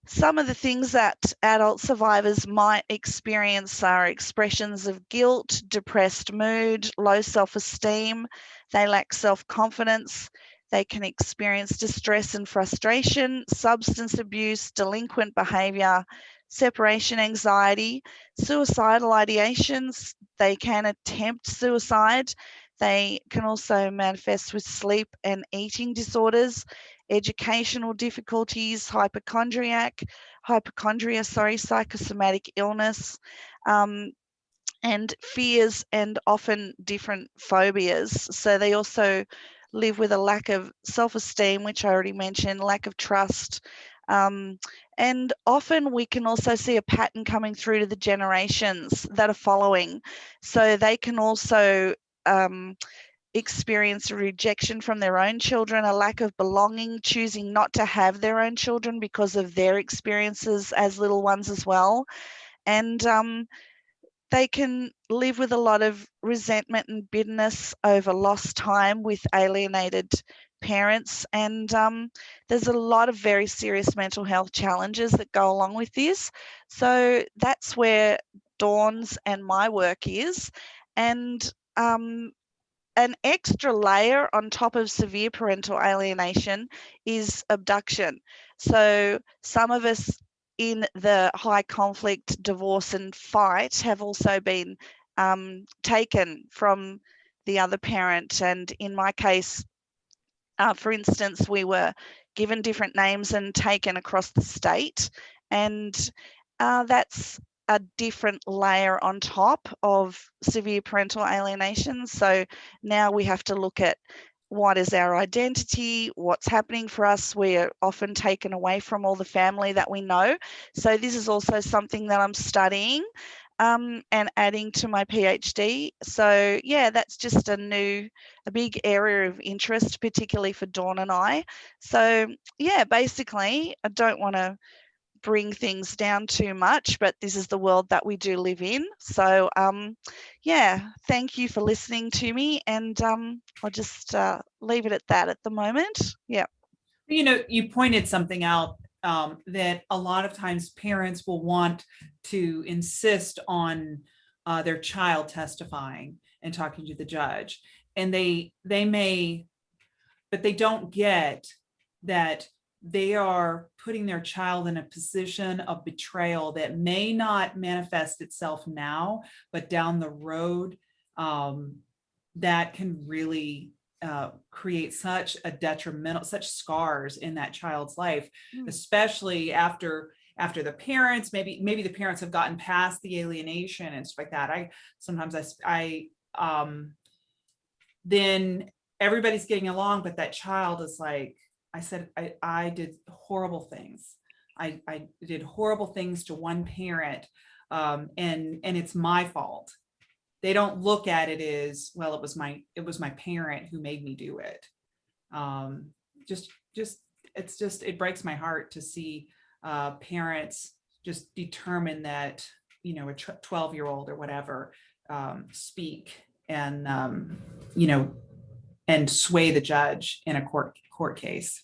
some of the things that adult survivors might experience are expressions of guilt, depressed mood, low self-esteem, they lack self-confidence, they can experience distress and frustration, substance abuse, delinquent behavior, separation anxiety, suicidal ideations. They can attempt suicide. They can also manifest with sleep and eating disorders, educational difficulties, hypochondriac, hypochondria, sorry, psychosomatic illness, um, and fears and often different phobias. So they also live with a lack of self-esteem, which I already mentioned, lack of trust, um, and often we can also see a pattern coming through to the generations that are following. So they can also um, experience rejection from their own children, a lack of belonging, choosing not to have their own children because of their experiences as little ones as well. And um, they can live with a lot of resentment and bitterness over lost time with alienated parents and um, there's a lot of very serious mental health challenges that go along with this. So that's where Dawn's and my work is and um, an extra layer on top of severe parental alienation is abduction. So some of us in the high conflict divorce and fight have also been um, taken from the other parent and in my case uh, for instance, we were given different names and taken across the state, and uh, that's a different layer on top of severe parental alienation. So now we have to look at what is our identity, what's happening for us. We're often taken away from all the family that we know. So this is also something that I'm studying um, and adding to my PhD. So yeah, that's just a new, a big area of interest, particularly for Dawn and I. So yeah, basically, I don't want to bring things down too much, but this is the world that we do live in. So um, yeah, thank you for listening to me, and um, I'll just uh, leave it at that at the moment. Yeah. You know, you pointed something out um, that a lot of times parents will want to insist on uh, their child testifying and talking to the judge. And they they may, but they don't get that they are putting their child in a position of betrayal that may not manifest itself now, but down the road, um, that can really uh, create such a detrimental, such scars in that child's life, Mm. especially after after the parents, maybe maybe the parents have gotten past the alienation and stuff like that. I sometimes I, I um then everybody's getting along, but that child is like, I said, I I did horrible things. I I did horrible things to one parent, um, and and it's my fault they don't look at it as well it was my it was my parent who made me do it um just just it's just it breaks my heart to see uh parents just determine that you know a 12 year old or whatever um speak and um you know and sway the judge in a court court case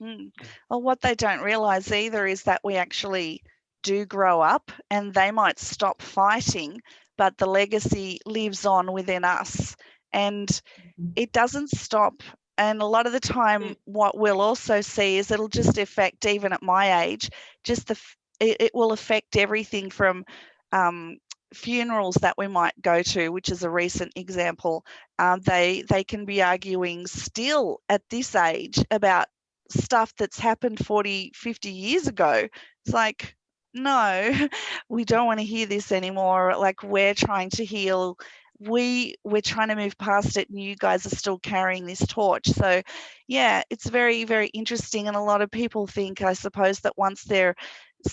Mm. Well, what they don't realize either is that we actually do grow up and they might stop fighting, but the legacy lives on within us and Mhm. it doesn't stop. And a lot of the time, what we'll also see is it'll just affect, even at my age, just the, it, it will affect everything from um, funerals that we might go to, which is a recent example. Um, they they can be arguing still at this age about stuff that's happened 40, 50 years ago. It's like, no, we don't want to hear this anymore. Like we're trying to heal. We we're trying to move past it and you guys are still carrying this torch. So yeah, it's very, very interesting. And a lot of people think, I suppose, that once they're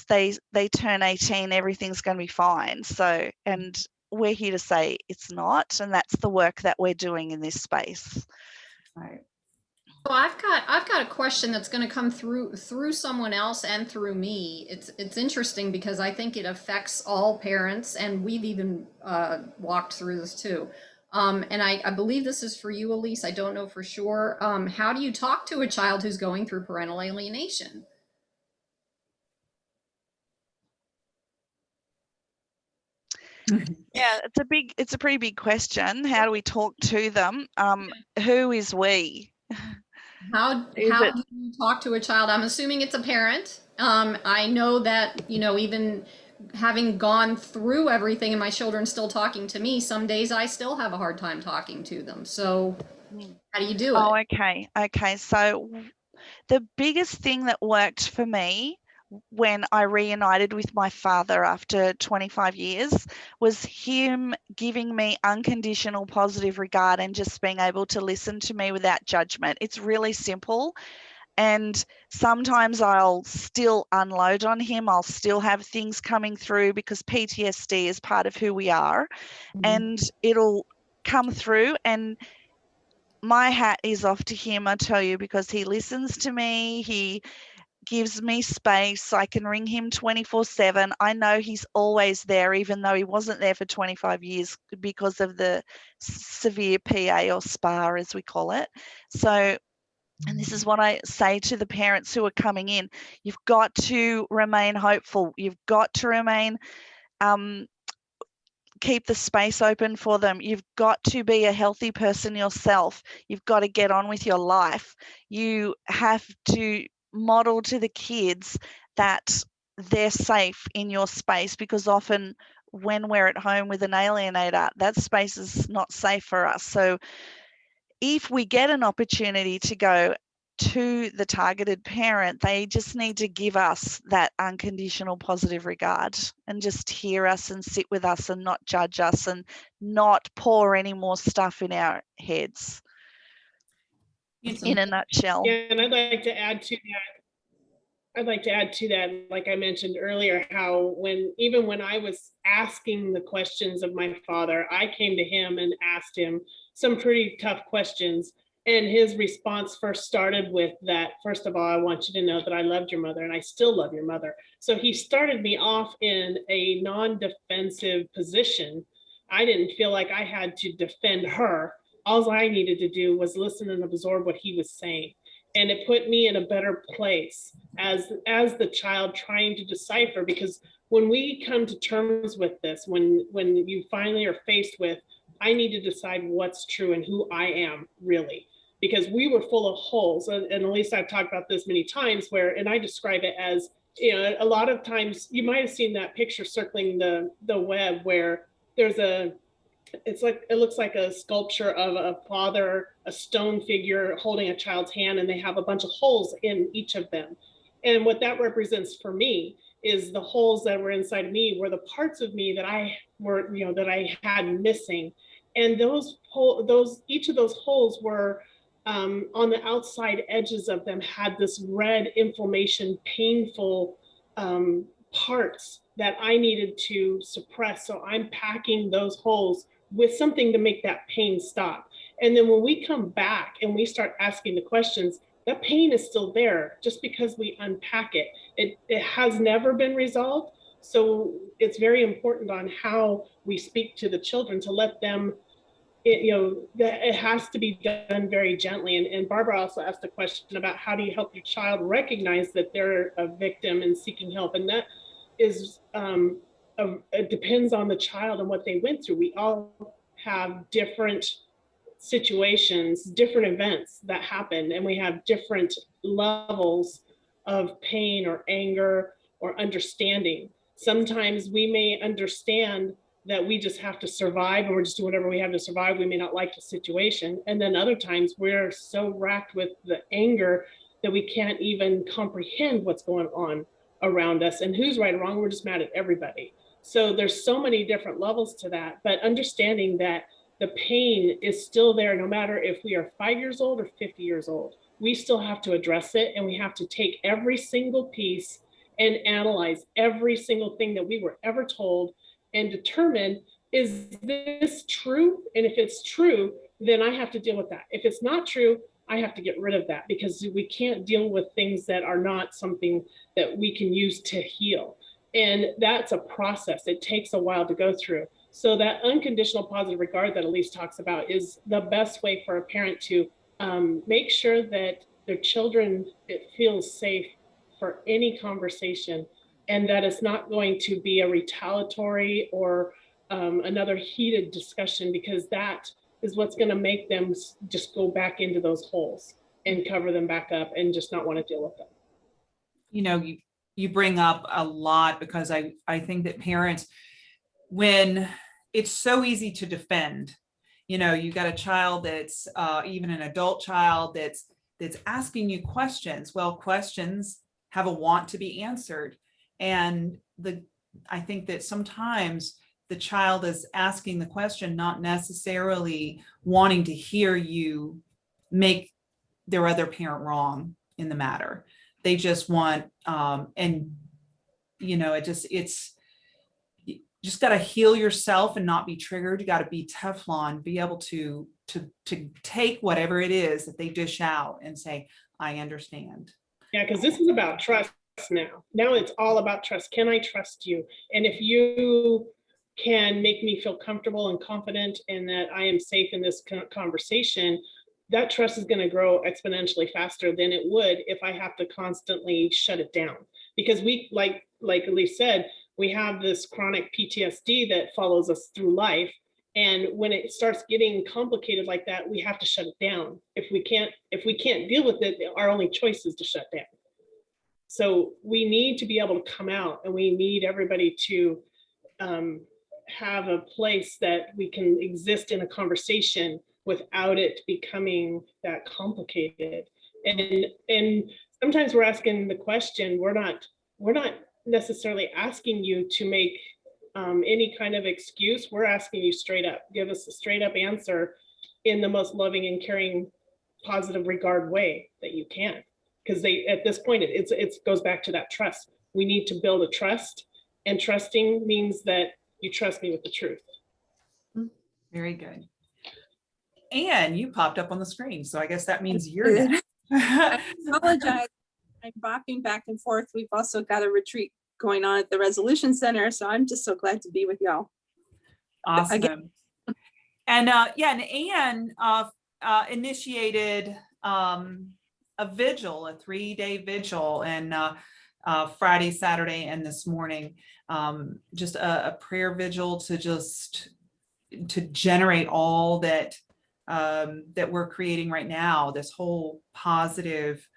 they they turn 18, everything's gonna be fine. So and we're here to say it's not, and that's the work that we're doing in this space. right Well, I've got I've got a question that's going to come through through someone else and through me. It's it's interesting because I think it affects all parents, and we've even uh, walked through this too. Um, and I, I believe this is for you, Elise. I don't know for sure. Um, how do you talk to a child who's going through parental alienation? Yeah, it's a big, it's a pretty big question. How do we talk to them? Um, who is we? How Is how it- do you talk to a child? I'm assuming it's a parent. Um, I know that you know even having gone through everything and my children still talking to me. Some days I still have a hard time talking to them. So how do you do it? Oh, okay. Okay. So the biggest thing that worked for me when I reunited with my father after 25 years was him giving me unconditional positive regard and just being able to listen to me without judgment. It's really simple. And sometimes I'll still unload on him. I'll still have things coming through because PTSD is part of who we are. Mhm. And it'll come through and my hat is off to him, I tell you, because he listens to me. He gives me space. I can ring him 24 7. I know he's always there, even though he wasn't there for 25 years because of the severe PA or SPA, as we call it. So, and this is what I say to the parents who are coming in you've got to remain hopeful. You've got to remain um, keep the space open for them. You've got to be a healthy person yourself. You've got to get on with your life. You have to model to the kids that they're safe in your space because often when we're at home with an alienator, that space is not safe for us. So if we get an opportunity to go to the targeted parent, they just need to give us that unconditional positive regard and just hear us and sit with us and not judge us and not pour any more stuff in our heads In a nutshell. Yeah, and I'd like to add to that. I'd like to add to that, like I mentioned earlier, how when, even when I was asking the questions of my father, I came to him and asked him some pretty tough questions. And his response first started with that, first of all, I want you to know that I loved your mother and I still love your mother. So he started me off in a non-defensive position. I didn't feel like I had to defend her. All I needed to do was listen and absorb what he was saying. And it put me in a better place as, as the child trying to decipher, because when we come to terms with this, when, when you finally are faced with, I need to decide what's true and who I am really, because we were full of holes. And at least I've talked about this many times where, and I describe it as, you know, a lot of times you might have seen that picture circling the, the web where there's a, it's like, it looks like a sculpture of a father, a stone figure holding a child's hand, and they have a bunch of holes in each of them. And what that represents for me is the holes that were inside me were the parts of me that I were, you know, that I had missing. And those hole, those, each of those holes were um, on the outside edges of them had this red inflammation, painful um, parts that I needed to suppress. So I'm packing those holes with something to make that pain stop. And then when we come back and we start asking the questions, that pain is still there just because we unpack it. It, it has never been resolved. So it's very important on how we speak to the children to let them, it, you know, that it has to be done very gently. And, and Barbara also asked a question about how do you help your child recognize that they're a victim and seeking help. And that is, um, a, it depends on the child and what they went through. We all have different situations, different events that happen, and we have different levels of pain or anger or understanding. Sometimes we may understand that we just have to survive and we're just doing whatever we have to survive. We may not like the situation. And then other times we're so racked with the anger that we can't even comprehend what's going on around us and who's right or wrong. We're just mad at everybody. So there's so many different levels to that, but understanding that the pain is still there no matter if we are five years old or 50 years old. We still have to address it and we have to take every single piece and analyze every single thing that we were ever told and determine is this true? And if it's true, then I have to deal with that. If it's not true, I have to get rid of that because we can't deal with things that are not something that we can use to heal. And that's a process. It takes a while to go through. So that unconditional positive regard that Elise talks about is the best way for a parent to um, make sure that their children it feels safe for any conversation and that it's not going to be a retaliatory or um, another heated discussion because that is what's going to make them just go back into those holes and cover them back up and just not want to deal with them. You know, you, you bring up a lot because I, I think that parents, when it's so easy to defend, you know, you got a child that's uh, even an adult child that's that's asking you questions. Well, questions have a want to be answered. And the I think that sometimes the child is asking the question, not necessarily wanting to hear you make their other parent wrong in the matter. They just want, um, and you know, it just, it's, just got to heal yourself and not be triggered. You got to be Teflon, be able to, to, to take whatever it is that they dish out and say, I understand. Yeah, because this is about trust now. Now it's all about trust. Can I trust you? And if you can make me feel comfortable and confident and that I am safe in this conversation, that trust is going to grow exponentially faster than it would if I have to constantly shut it down. Because we, like, like Elise said, we have this chronic PTSD that follows us through life. And when it starts getting complicated like that, we have to shut it down. If we can't, if we can't deal with it, our only choice is to shut down. So we need to be able to come out and we need everybody to um, have a place that we can exist in a conversation without it becoming that complicated. And and sometimes we're asking the question, we're not we're not necessarily asking you to make um, any kind of excuse. We're asking you straight up, give us a straight up answer in the most loving and caring, positive regard way that you can. because they, at this point, it- it's, it goes back to that trust. We need to build a trust and trusting means that you trust me with the truth. Very good. And you popped up on the screen, so I guess that means you're did. next. apologize. I'm bopping back and forth. We've also got a retreat going on at the Resolution Center, so I'm just so glad to be with y'all. Awesome. And uh, yeah, and Anne uh, uh, initiated um, a vigil, a three-day vigil, and uh, uh, Friday, Saturday, and this morning, um, just a, a prayer vigil to just to generate all that um, that we're creating right now. This whole positive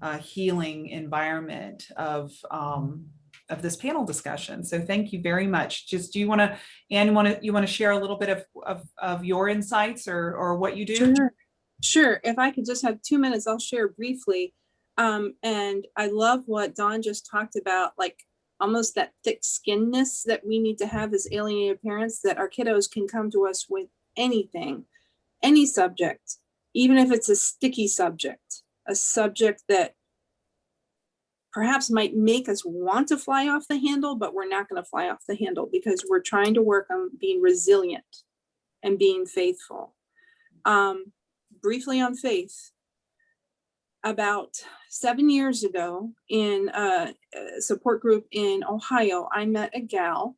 uh, healing environment of um, of this panel discussion. So thank you very much. Just do you want to Anne, you want to, you want to share a little bit of, of, of your insights or, or what you do? Sure. Sure. If I could just have two minutes, I'll share briefly. Um, and I love what Dawn just talked about, like almost that thick skinness that we need to have as alienated parents, that our kiddos can come to us with anything, any subject, even if it's a sticky subject, a subject that perhaps might make us want to fly off the handle, but we're not going to fly off the handle because we're trying to work on being resilient and being faithful. Um, briefly on faith, about seven years ago in a, support group in Ohio, I met a gal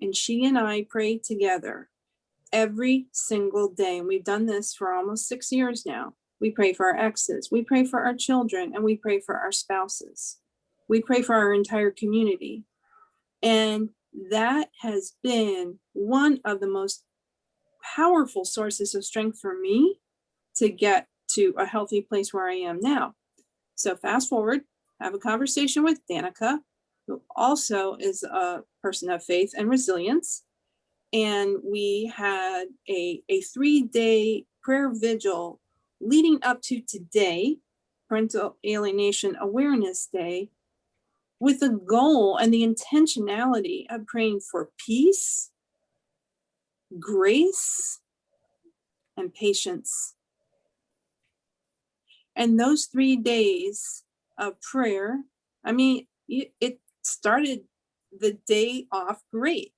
and she and I prayed together every single day. And we've done this for almost six years now. We pray for our exes, we pray for our children, and we pray for our spouses. We pray for our entire community. And that has been one of the most powerful sources of strength for me to get to a healthy place where I am now. So fast forward, have a conversation with Danica, who also is a person of faith and resilience. And we had a, a three-day prayer vigil leading up to today, Parental Alienation Awareness Day, with the goal and the intentionality of praying for peace, grace, and patience. And those three days of prayer, I mean, it it started the day off great.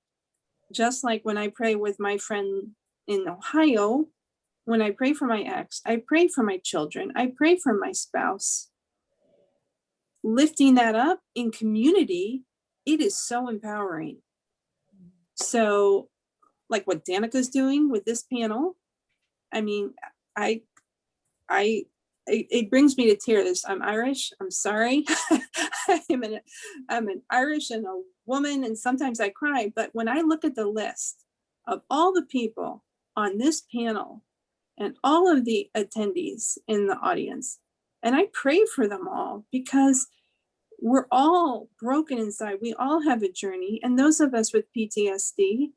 Just like when I pray with my friend in Ohio, when I pray for my ex, I pray for my children, I pray for my spouse. Lifting that up in community, it is so empowering. So like what Danica's doing with this panel, I mean, I, I, it, it brings me to tears. I'm Irish. I'm sorry. I'm an, I'm an Irish and a woman, and sometimes I cry. But when I look at the list of all the people on this panel and all of the attendees in the audience, and I pray for them all because we're all broken inside. We all have a journey. And those of us with PTSD,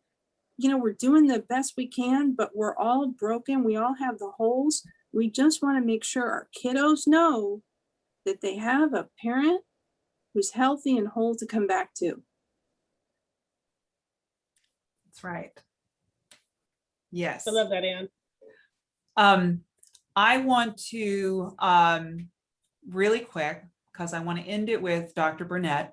you know, we're doing the best we can, but we're all broken. We all have the holes. We just want to make sure our kiddos know that they have a parent who's healthy and whole to come back to. That's right. Yes. I love that, Anne. Um, I want to, um, really quick, because I want to end it with Dr. Bernet,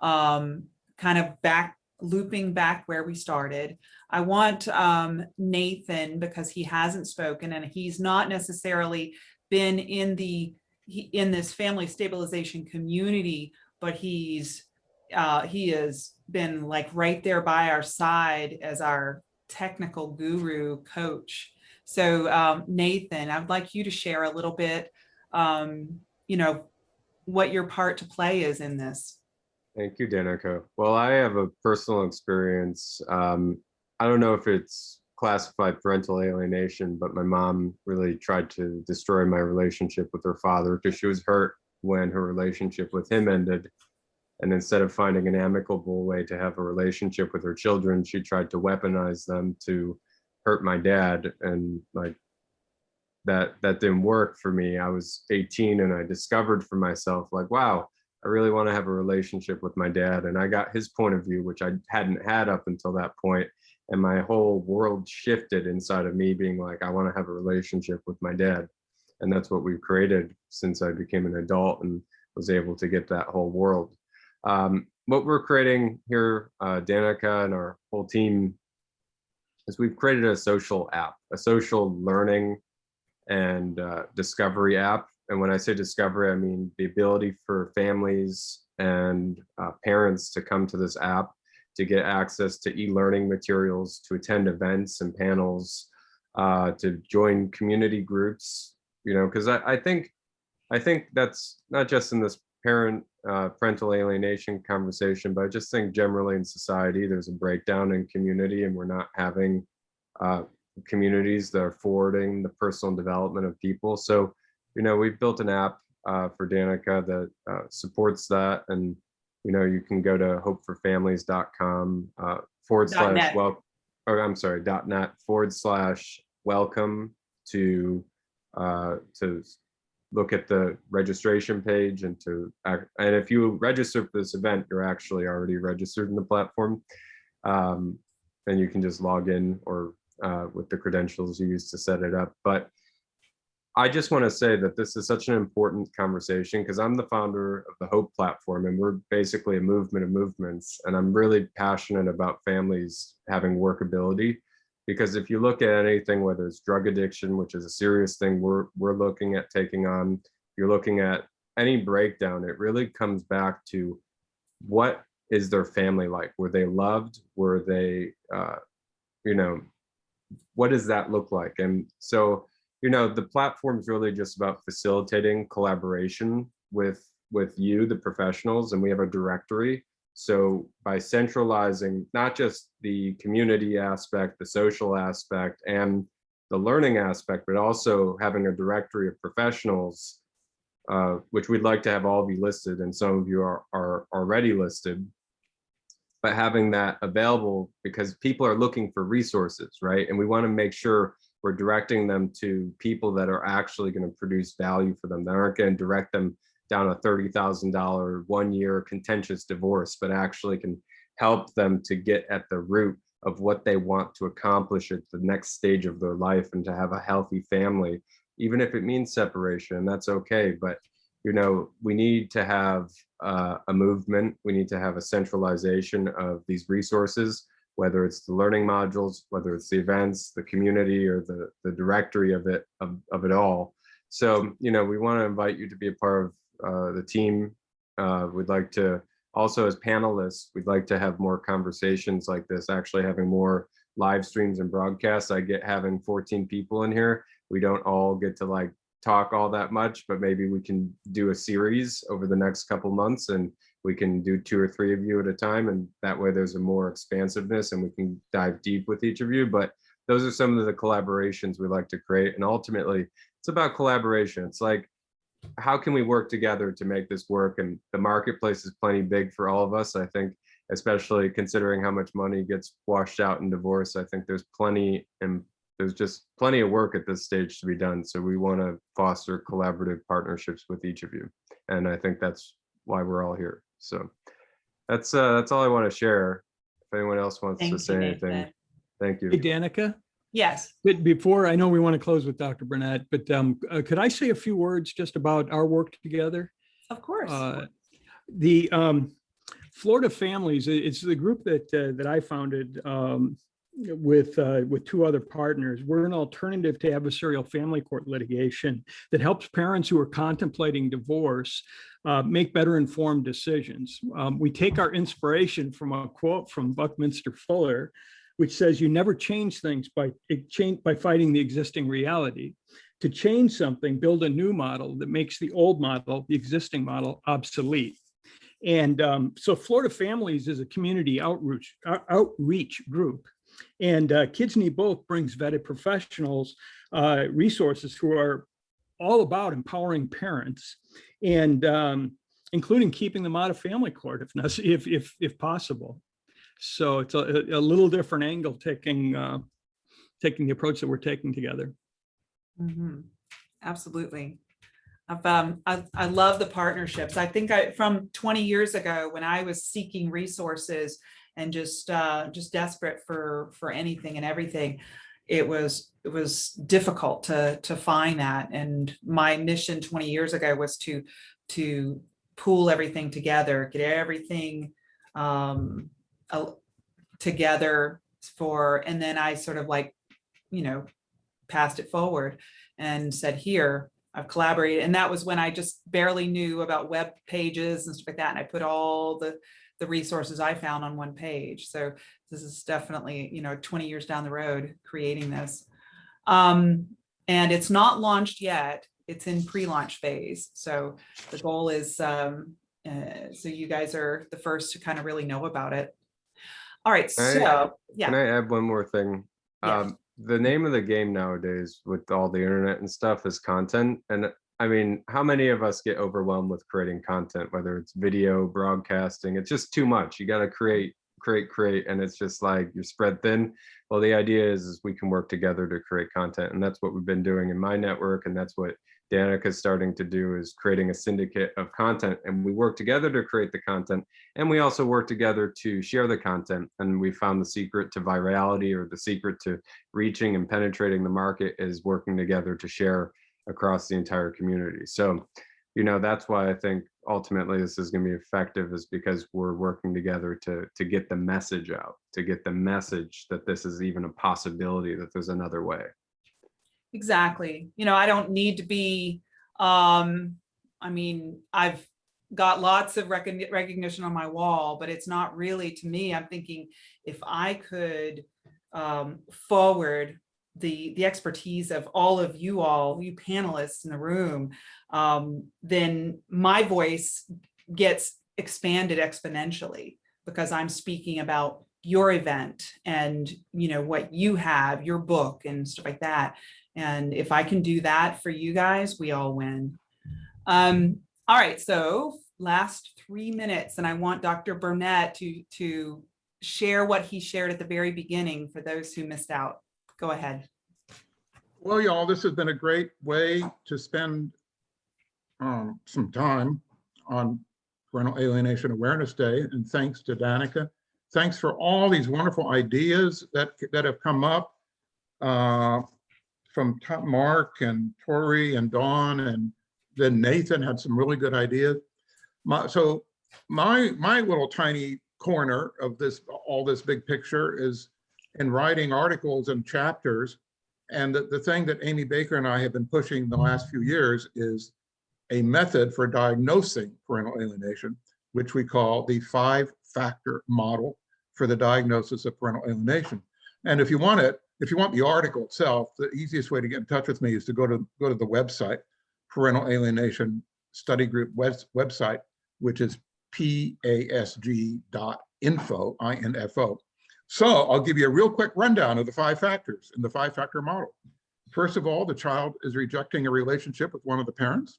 um, kind of back, looping back where we started. I want um, Nathan, because he hasn't spoken and he's not necessarily been in the, in this family stabilization community, but he's, uh, he has been like right there by our side as our technical guru coach. So um, Nathan, I'd like you to share a little bit, um, you know, what your part to play is in this. Thank you, Danica. Well, I have a personal experience. Um, I don't know if it's classified parental alienation, but my mom really tried to destroy my relationship with her father because she was hurt when her relationship with him ended. And instead of finding an amicable way to have a relationship with her children, she tried to weaponize them to hurt my dad. And like that, that didn't work for me. I was 18 and I discovered for myself like, wow, I really want to have a relationship with my dad. And I got his point of view, which I hadn't had up until that point, And my whole world shifted inside of me being like, I want to have a relationship with my dad. and that's what we've created since I became an adult and was able to get that whole world. Um, what we're creating here, uh, Danica and our whole team, is we've created a social app, a social learning and uh, discovery app. And when I say discovery, I mean the ability for families and uh, parents to come to this app to get access to e-learning materials, to attend events and panels, uh, to join community groups, you know, because I, I think I think that's not just in this parent uh, parental alienation conversation, but I just think generally in society, there's a breakdown in community and we're not having uh, communities that are forwarding the personal development of people. So, you know, we've built an app uh, for Danica that uh, supports that. And, you know, you can go to hopeforfamilies.com uh, forward slash net. well, or I'm sorry, dot net forward slash welcome to uh, to look at the registration page and to and if you register for this event, you're actually already registered in the platform. Um, and you can just log in or uh, with the credentials you use to set it up. But I just want to say that this is such an important conversation because I'm the founder of the Hope platform and we're basically a movement of movements. And I'm really passionate about families having workability because if you look at anything, whether it's drug addiction, which is a serious thing we're, we're looking at taking on, you're looking at any breakdown, it really comes back to what is their family like? Were they loved? Were they, uh, you know, what does that look like? And so, you know, the platform is really just about facilitating collaboration with with you, the professionals, and we have a directory. So by centralizing not just the community aspect, the social aspect, and the learning aspect, but also having a directory of professionals, uh, which we'd like to have all be listed, and some of you are, are already listed, but having that available because people are looking for resources, right? And we want to make sure we're directing them to people that are actually going to produce value for them. That aren't going to direct them down a $30,000 one year contentious divorce, but actually can help them to get at the root of what they want to accomplish at the next stage of their life and to have a healthy family, even if it means separation, that's okay. But you know, we need to have uh, a movement. We need to have a centralization of these resources, whether it's the learning modules, whether it's the events, the community, or the, the directory of it, of, of it all. So, you know, we want to invite you to be a part of uh, the team. Uh, we'd like to also as panelists, we'd like to have more conversations like this, actually having more live streams and broadcasts. I get having 14 people in here. We don't all get to like talk all that much, but maybe we can do a series over the next couple months and we can do two or three of you at a time. And that way there's a more expansiveness and we can dive deep with each of you. But those are some of the collaborations we like to create. And ultimately it's about collaboration. It's like, how can we work together to make this work? And the marketplace is plenty big for all of us. I think, especially considering how much money gets washed out in divorce, I think there's plenty and there's just plenty of work at this stage to be done. So we want to foster collaborative partnerships with each of you. And I think that's why we're all here. So that's uh, that's all I want to share. If anyone else wants Thank to you, say anything, Nathan. thank you. Hey, Danica, Yes. but before, I know we want to close with Dr. Bernet, but um, uh, could I say a few words just about our work together? Of course. Uh, The um, Florida Families, it's the group that, uh, that I founded um, with, uh, with two other partners. We're an alternative to adversarial family court litigation that helps parents who are contemplating divorce uh, make better informed decisions. Um, We take our inspiration from a quote from Buckminster Fuller, which says you never change things by, change, by fighting the existing reality to change something, build a new model that makes the old model, the existing model obsolete. And um, so Florida Families is a community outreach, outreach group. And uh, Kids Need Both brings vetted professionals, uh, resources who are all about empowering parents and um, including keeping them out of family court if, if, if, if possible. So it's a, a little different angle taking, uh, taking the approach that we're taking together. Mhm. Absolutely. I've, um, I, I love the partnerships. I think I, from 20 years ago, when I was seeking resources and just, uh, just desperate for, for anything and everything, it was, it was difficult to, to find that. And my mission 20 years ago was to, to pool everything together, get everything um, together for, and then I sort of like, you know, passed it forward and said, here, I've collaborated. And that was when I just barely knew about web pages and stuff like that. And I put all the, the resources I found on one page. So this is definitely, you know, 20 years down the road creating this. Um, and it's not launched yet. It's in pre-launch phase. So the goal is, um, uh, so you guys are the first to kind of really know about it. All right, Can I- so, yeah. Can I add one more thing? Yeah. Um, the name of the game nowadays with all the internet and stuff is content. And I mean, how many of us get overwhelmed with creating content, whether it's video, broadcasting, it's just too much. You got to create, create, create, and it's just like you're spread thin. Well, the idea is, is we can work together to create content. And that's what we've been doing in my network. And that's what Danica is starting to do is creating a syndicate of content. And we work together to create the content. And we also work together to share the content. And we found the secret to virality or the secret to reaching and penetrating the market is working together to share across the entire community. So, you know, that's why I think ultimately this is going to be effective is because we're working together to to get the message out, to get the message that this is even a possibility, that there's another way. Exactly. You know, I don't need to be, um, I mean, I've got lots of recogni- recognition on my wall, but it's not really to me. I'm thinking if I could um, forward the the expertise of all of you all, you panelists in the room, um, then my voice gets expanded exponentially because I'm speaking about your event and you know what you have, your book and stuff like that. And if I can do that for you guys, we all win. Um, all right, so last three minutes, and I want Dr. Bernet to to share what he shared at the very beginning for those who missed out. Go ahead. Well, y'all, this has been a great way to spend um, some time on Parental Alienation Awareness Day, and thanks to Danica. Thanks for all these wonderful ideas that, that have come up uh, from Mark and Tori and Dawn, and then Nathan had some really good ideas. My, so my, my little tiny corner of this, all this big picture is in writing articles and chapters and the, the thing that Amy Baker and I have been pushing the last few years is a method for diagnosing parental alienation, which we call the five-factor model for the diagnosis of parental alienation. And if you want it, if you want the article itself, the easiest way to get in touch with me is to go to go to the website, Parental Alienation Study Group web, website, which is pasg.info, I-N-F-O. So I'll give you a real quick rundown of the five factors in the five factor model. First of all, the child is rejecting a relationship with one of the parents.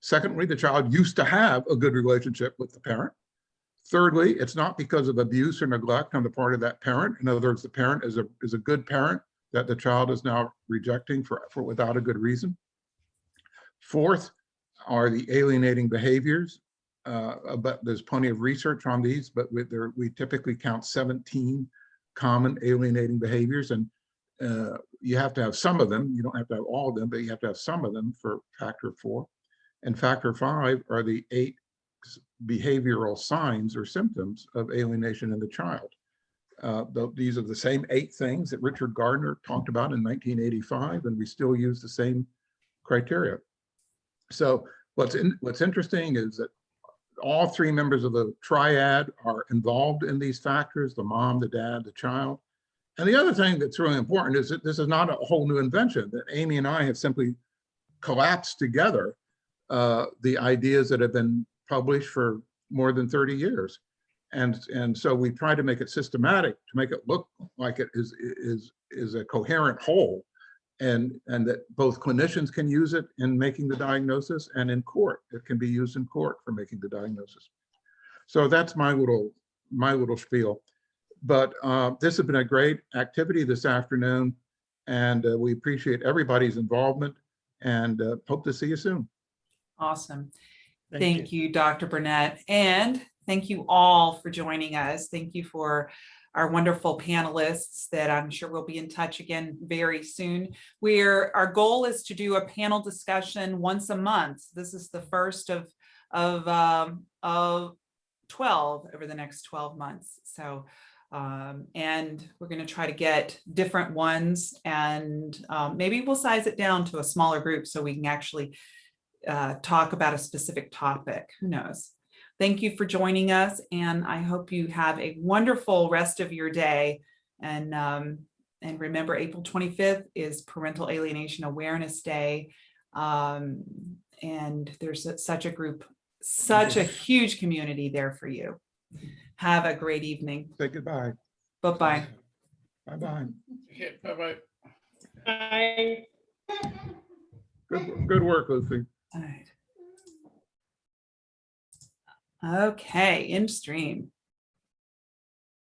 Secondly, the child used to have a good relationship with the parent. Thirdly, it's not because of abuse or neglect on the part of that parent. In other words, the parent is a, is a good parent that the child is now rejecting for, for without a good reason. Fourth are the alienating behaviors. Uh, but there's plenty of research on these, but we, there, we typically count 17 common alienating behaviors and uh, you have to have some of them. You don't have to have all of them, but you have to have some of them for factor four. And factor five are the eight behavioral signs or symptoms of alienation in the child. Uh, tho- these are the same eight things that Richard Gardner talked about in 1985, and we still use the same criteria. So what's in, what's interesting is that all three members of the triad are involved in these factors, the mom, the dad, the child. And the other thing that's really important is that this is not a whole new invention, that Amy and I have simply collapsed together uh, the ideas that have been published for more than 30 years. And, and so we try to make it systematic, to make it look like it is, is, is a coherent whole. And, and that both clinicians can use it in making the diagnosis and in court, it can be used in court for making the diagnosis. So that's my little, my little spiel. But uh, this has been a great activity this afternoon and uh, we appreciate everybody's involvement and uh, hope to see you soon. Awesome. Thank Thank you, Dr. Bernet. And thank you all for joining us. Thank you for our wonderful panelists that I'm sure we'll be in touch again very soon. We're, our goal is to do a panel discussion once a month. This is the first of, of, um, of 12 over the next 12 months. So, um, and we're going to try to get different ones and um, maybe we'll size it down to a smaller group so we can actually uh, talk about a specific topic. Who knows? Thank you for joining us and I hope you have a wonderful rest of your day. And, um, and remember April 25th is Parental Alienation Awareness Day. Um, and there's a- such a group, such a huge community there for you. Have a great evening. Say goodbye. Bye-bye. Bye-bye. Okay, bye-bye. I Good, good work, Lucy. Okay, in stream.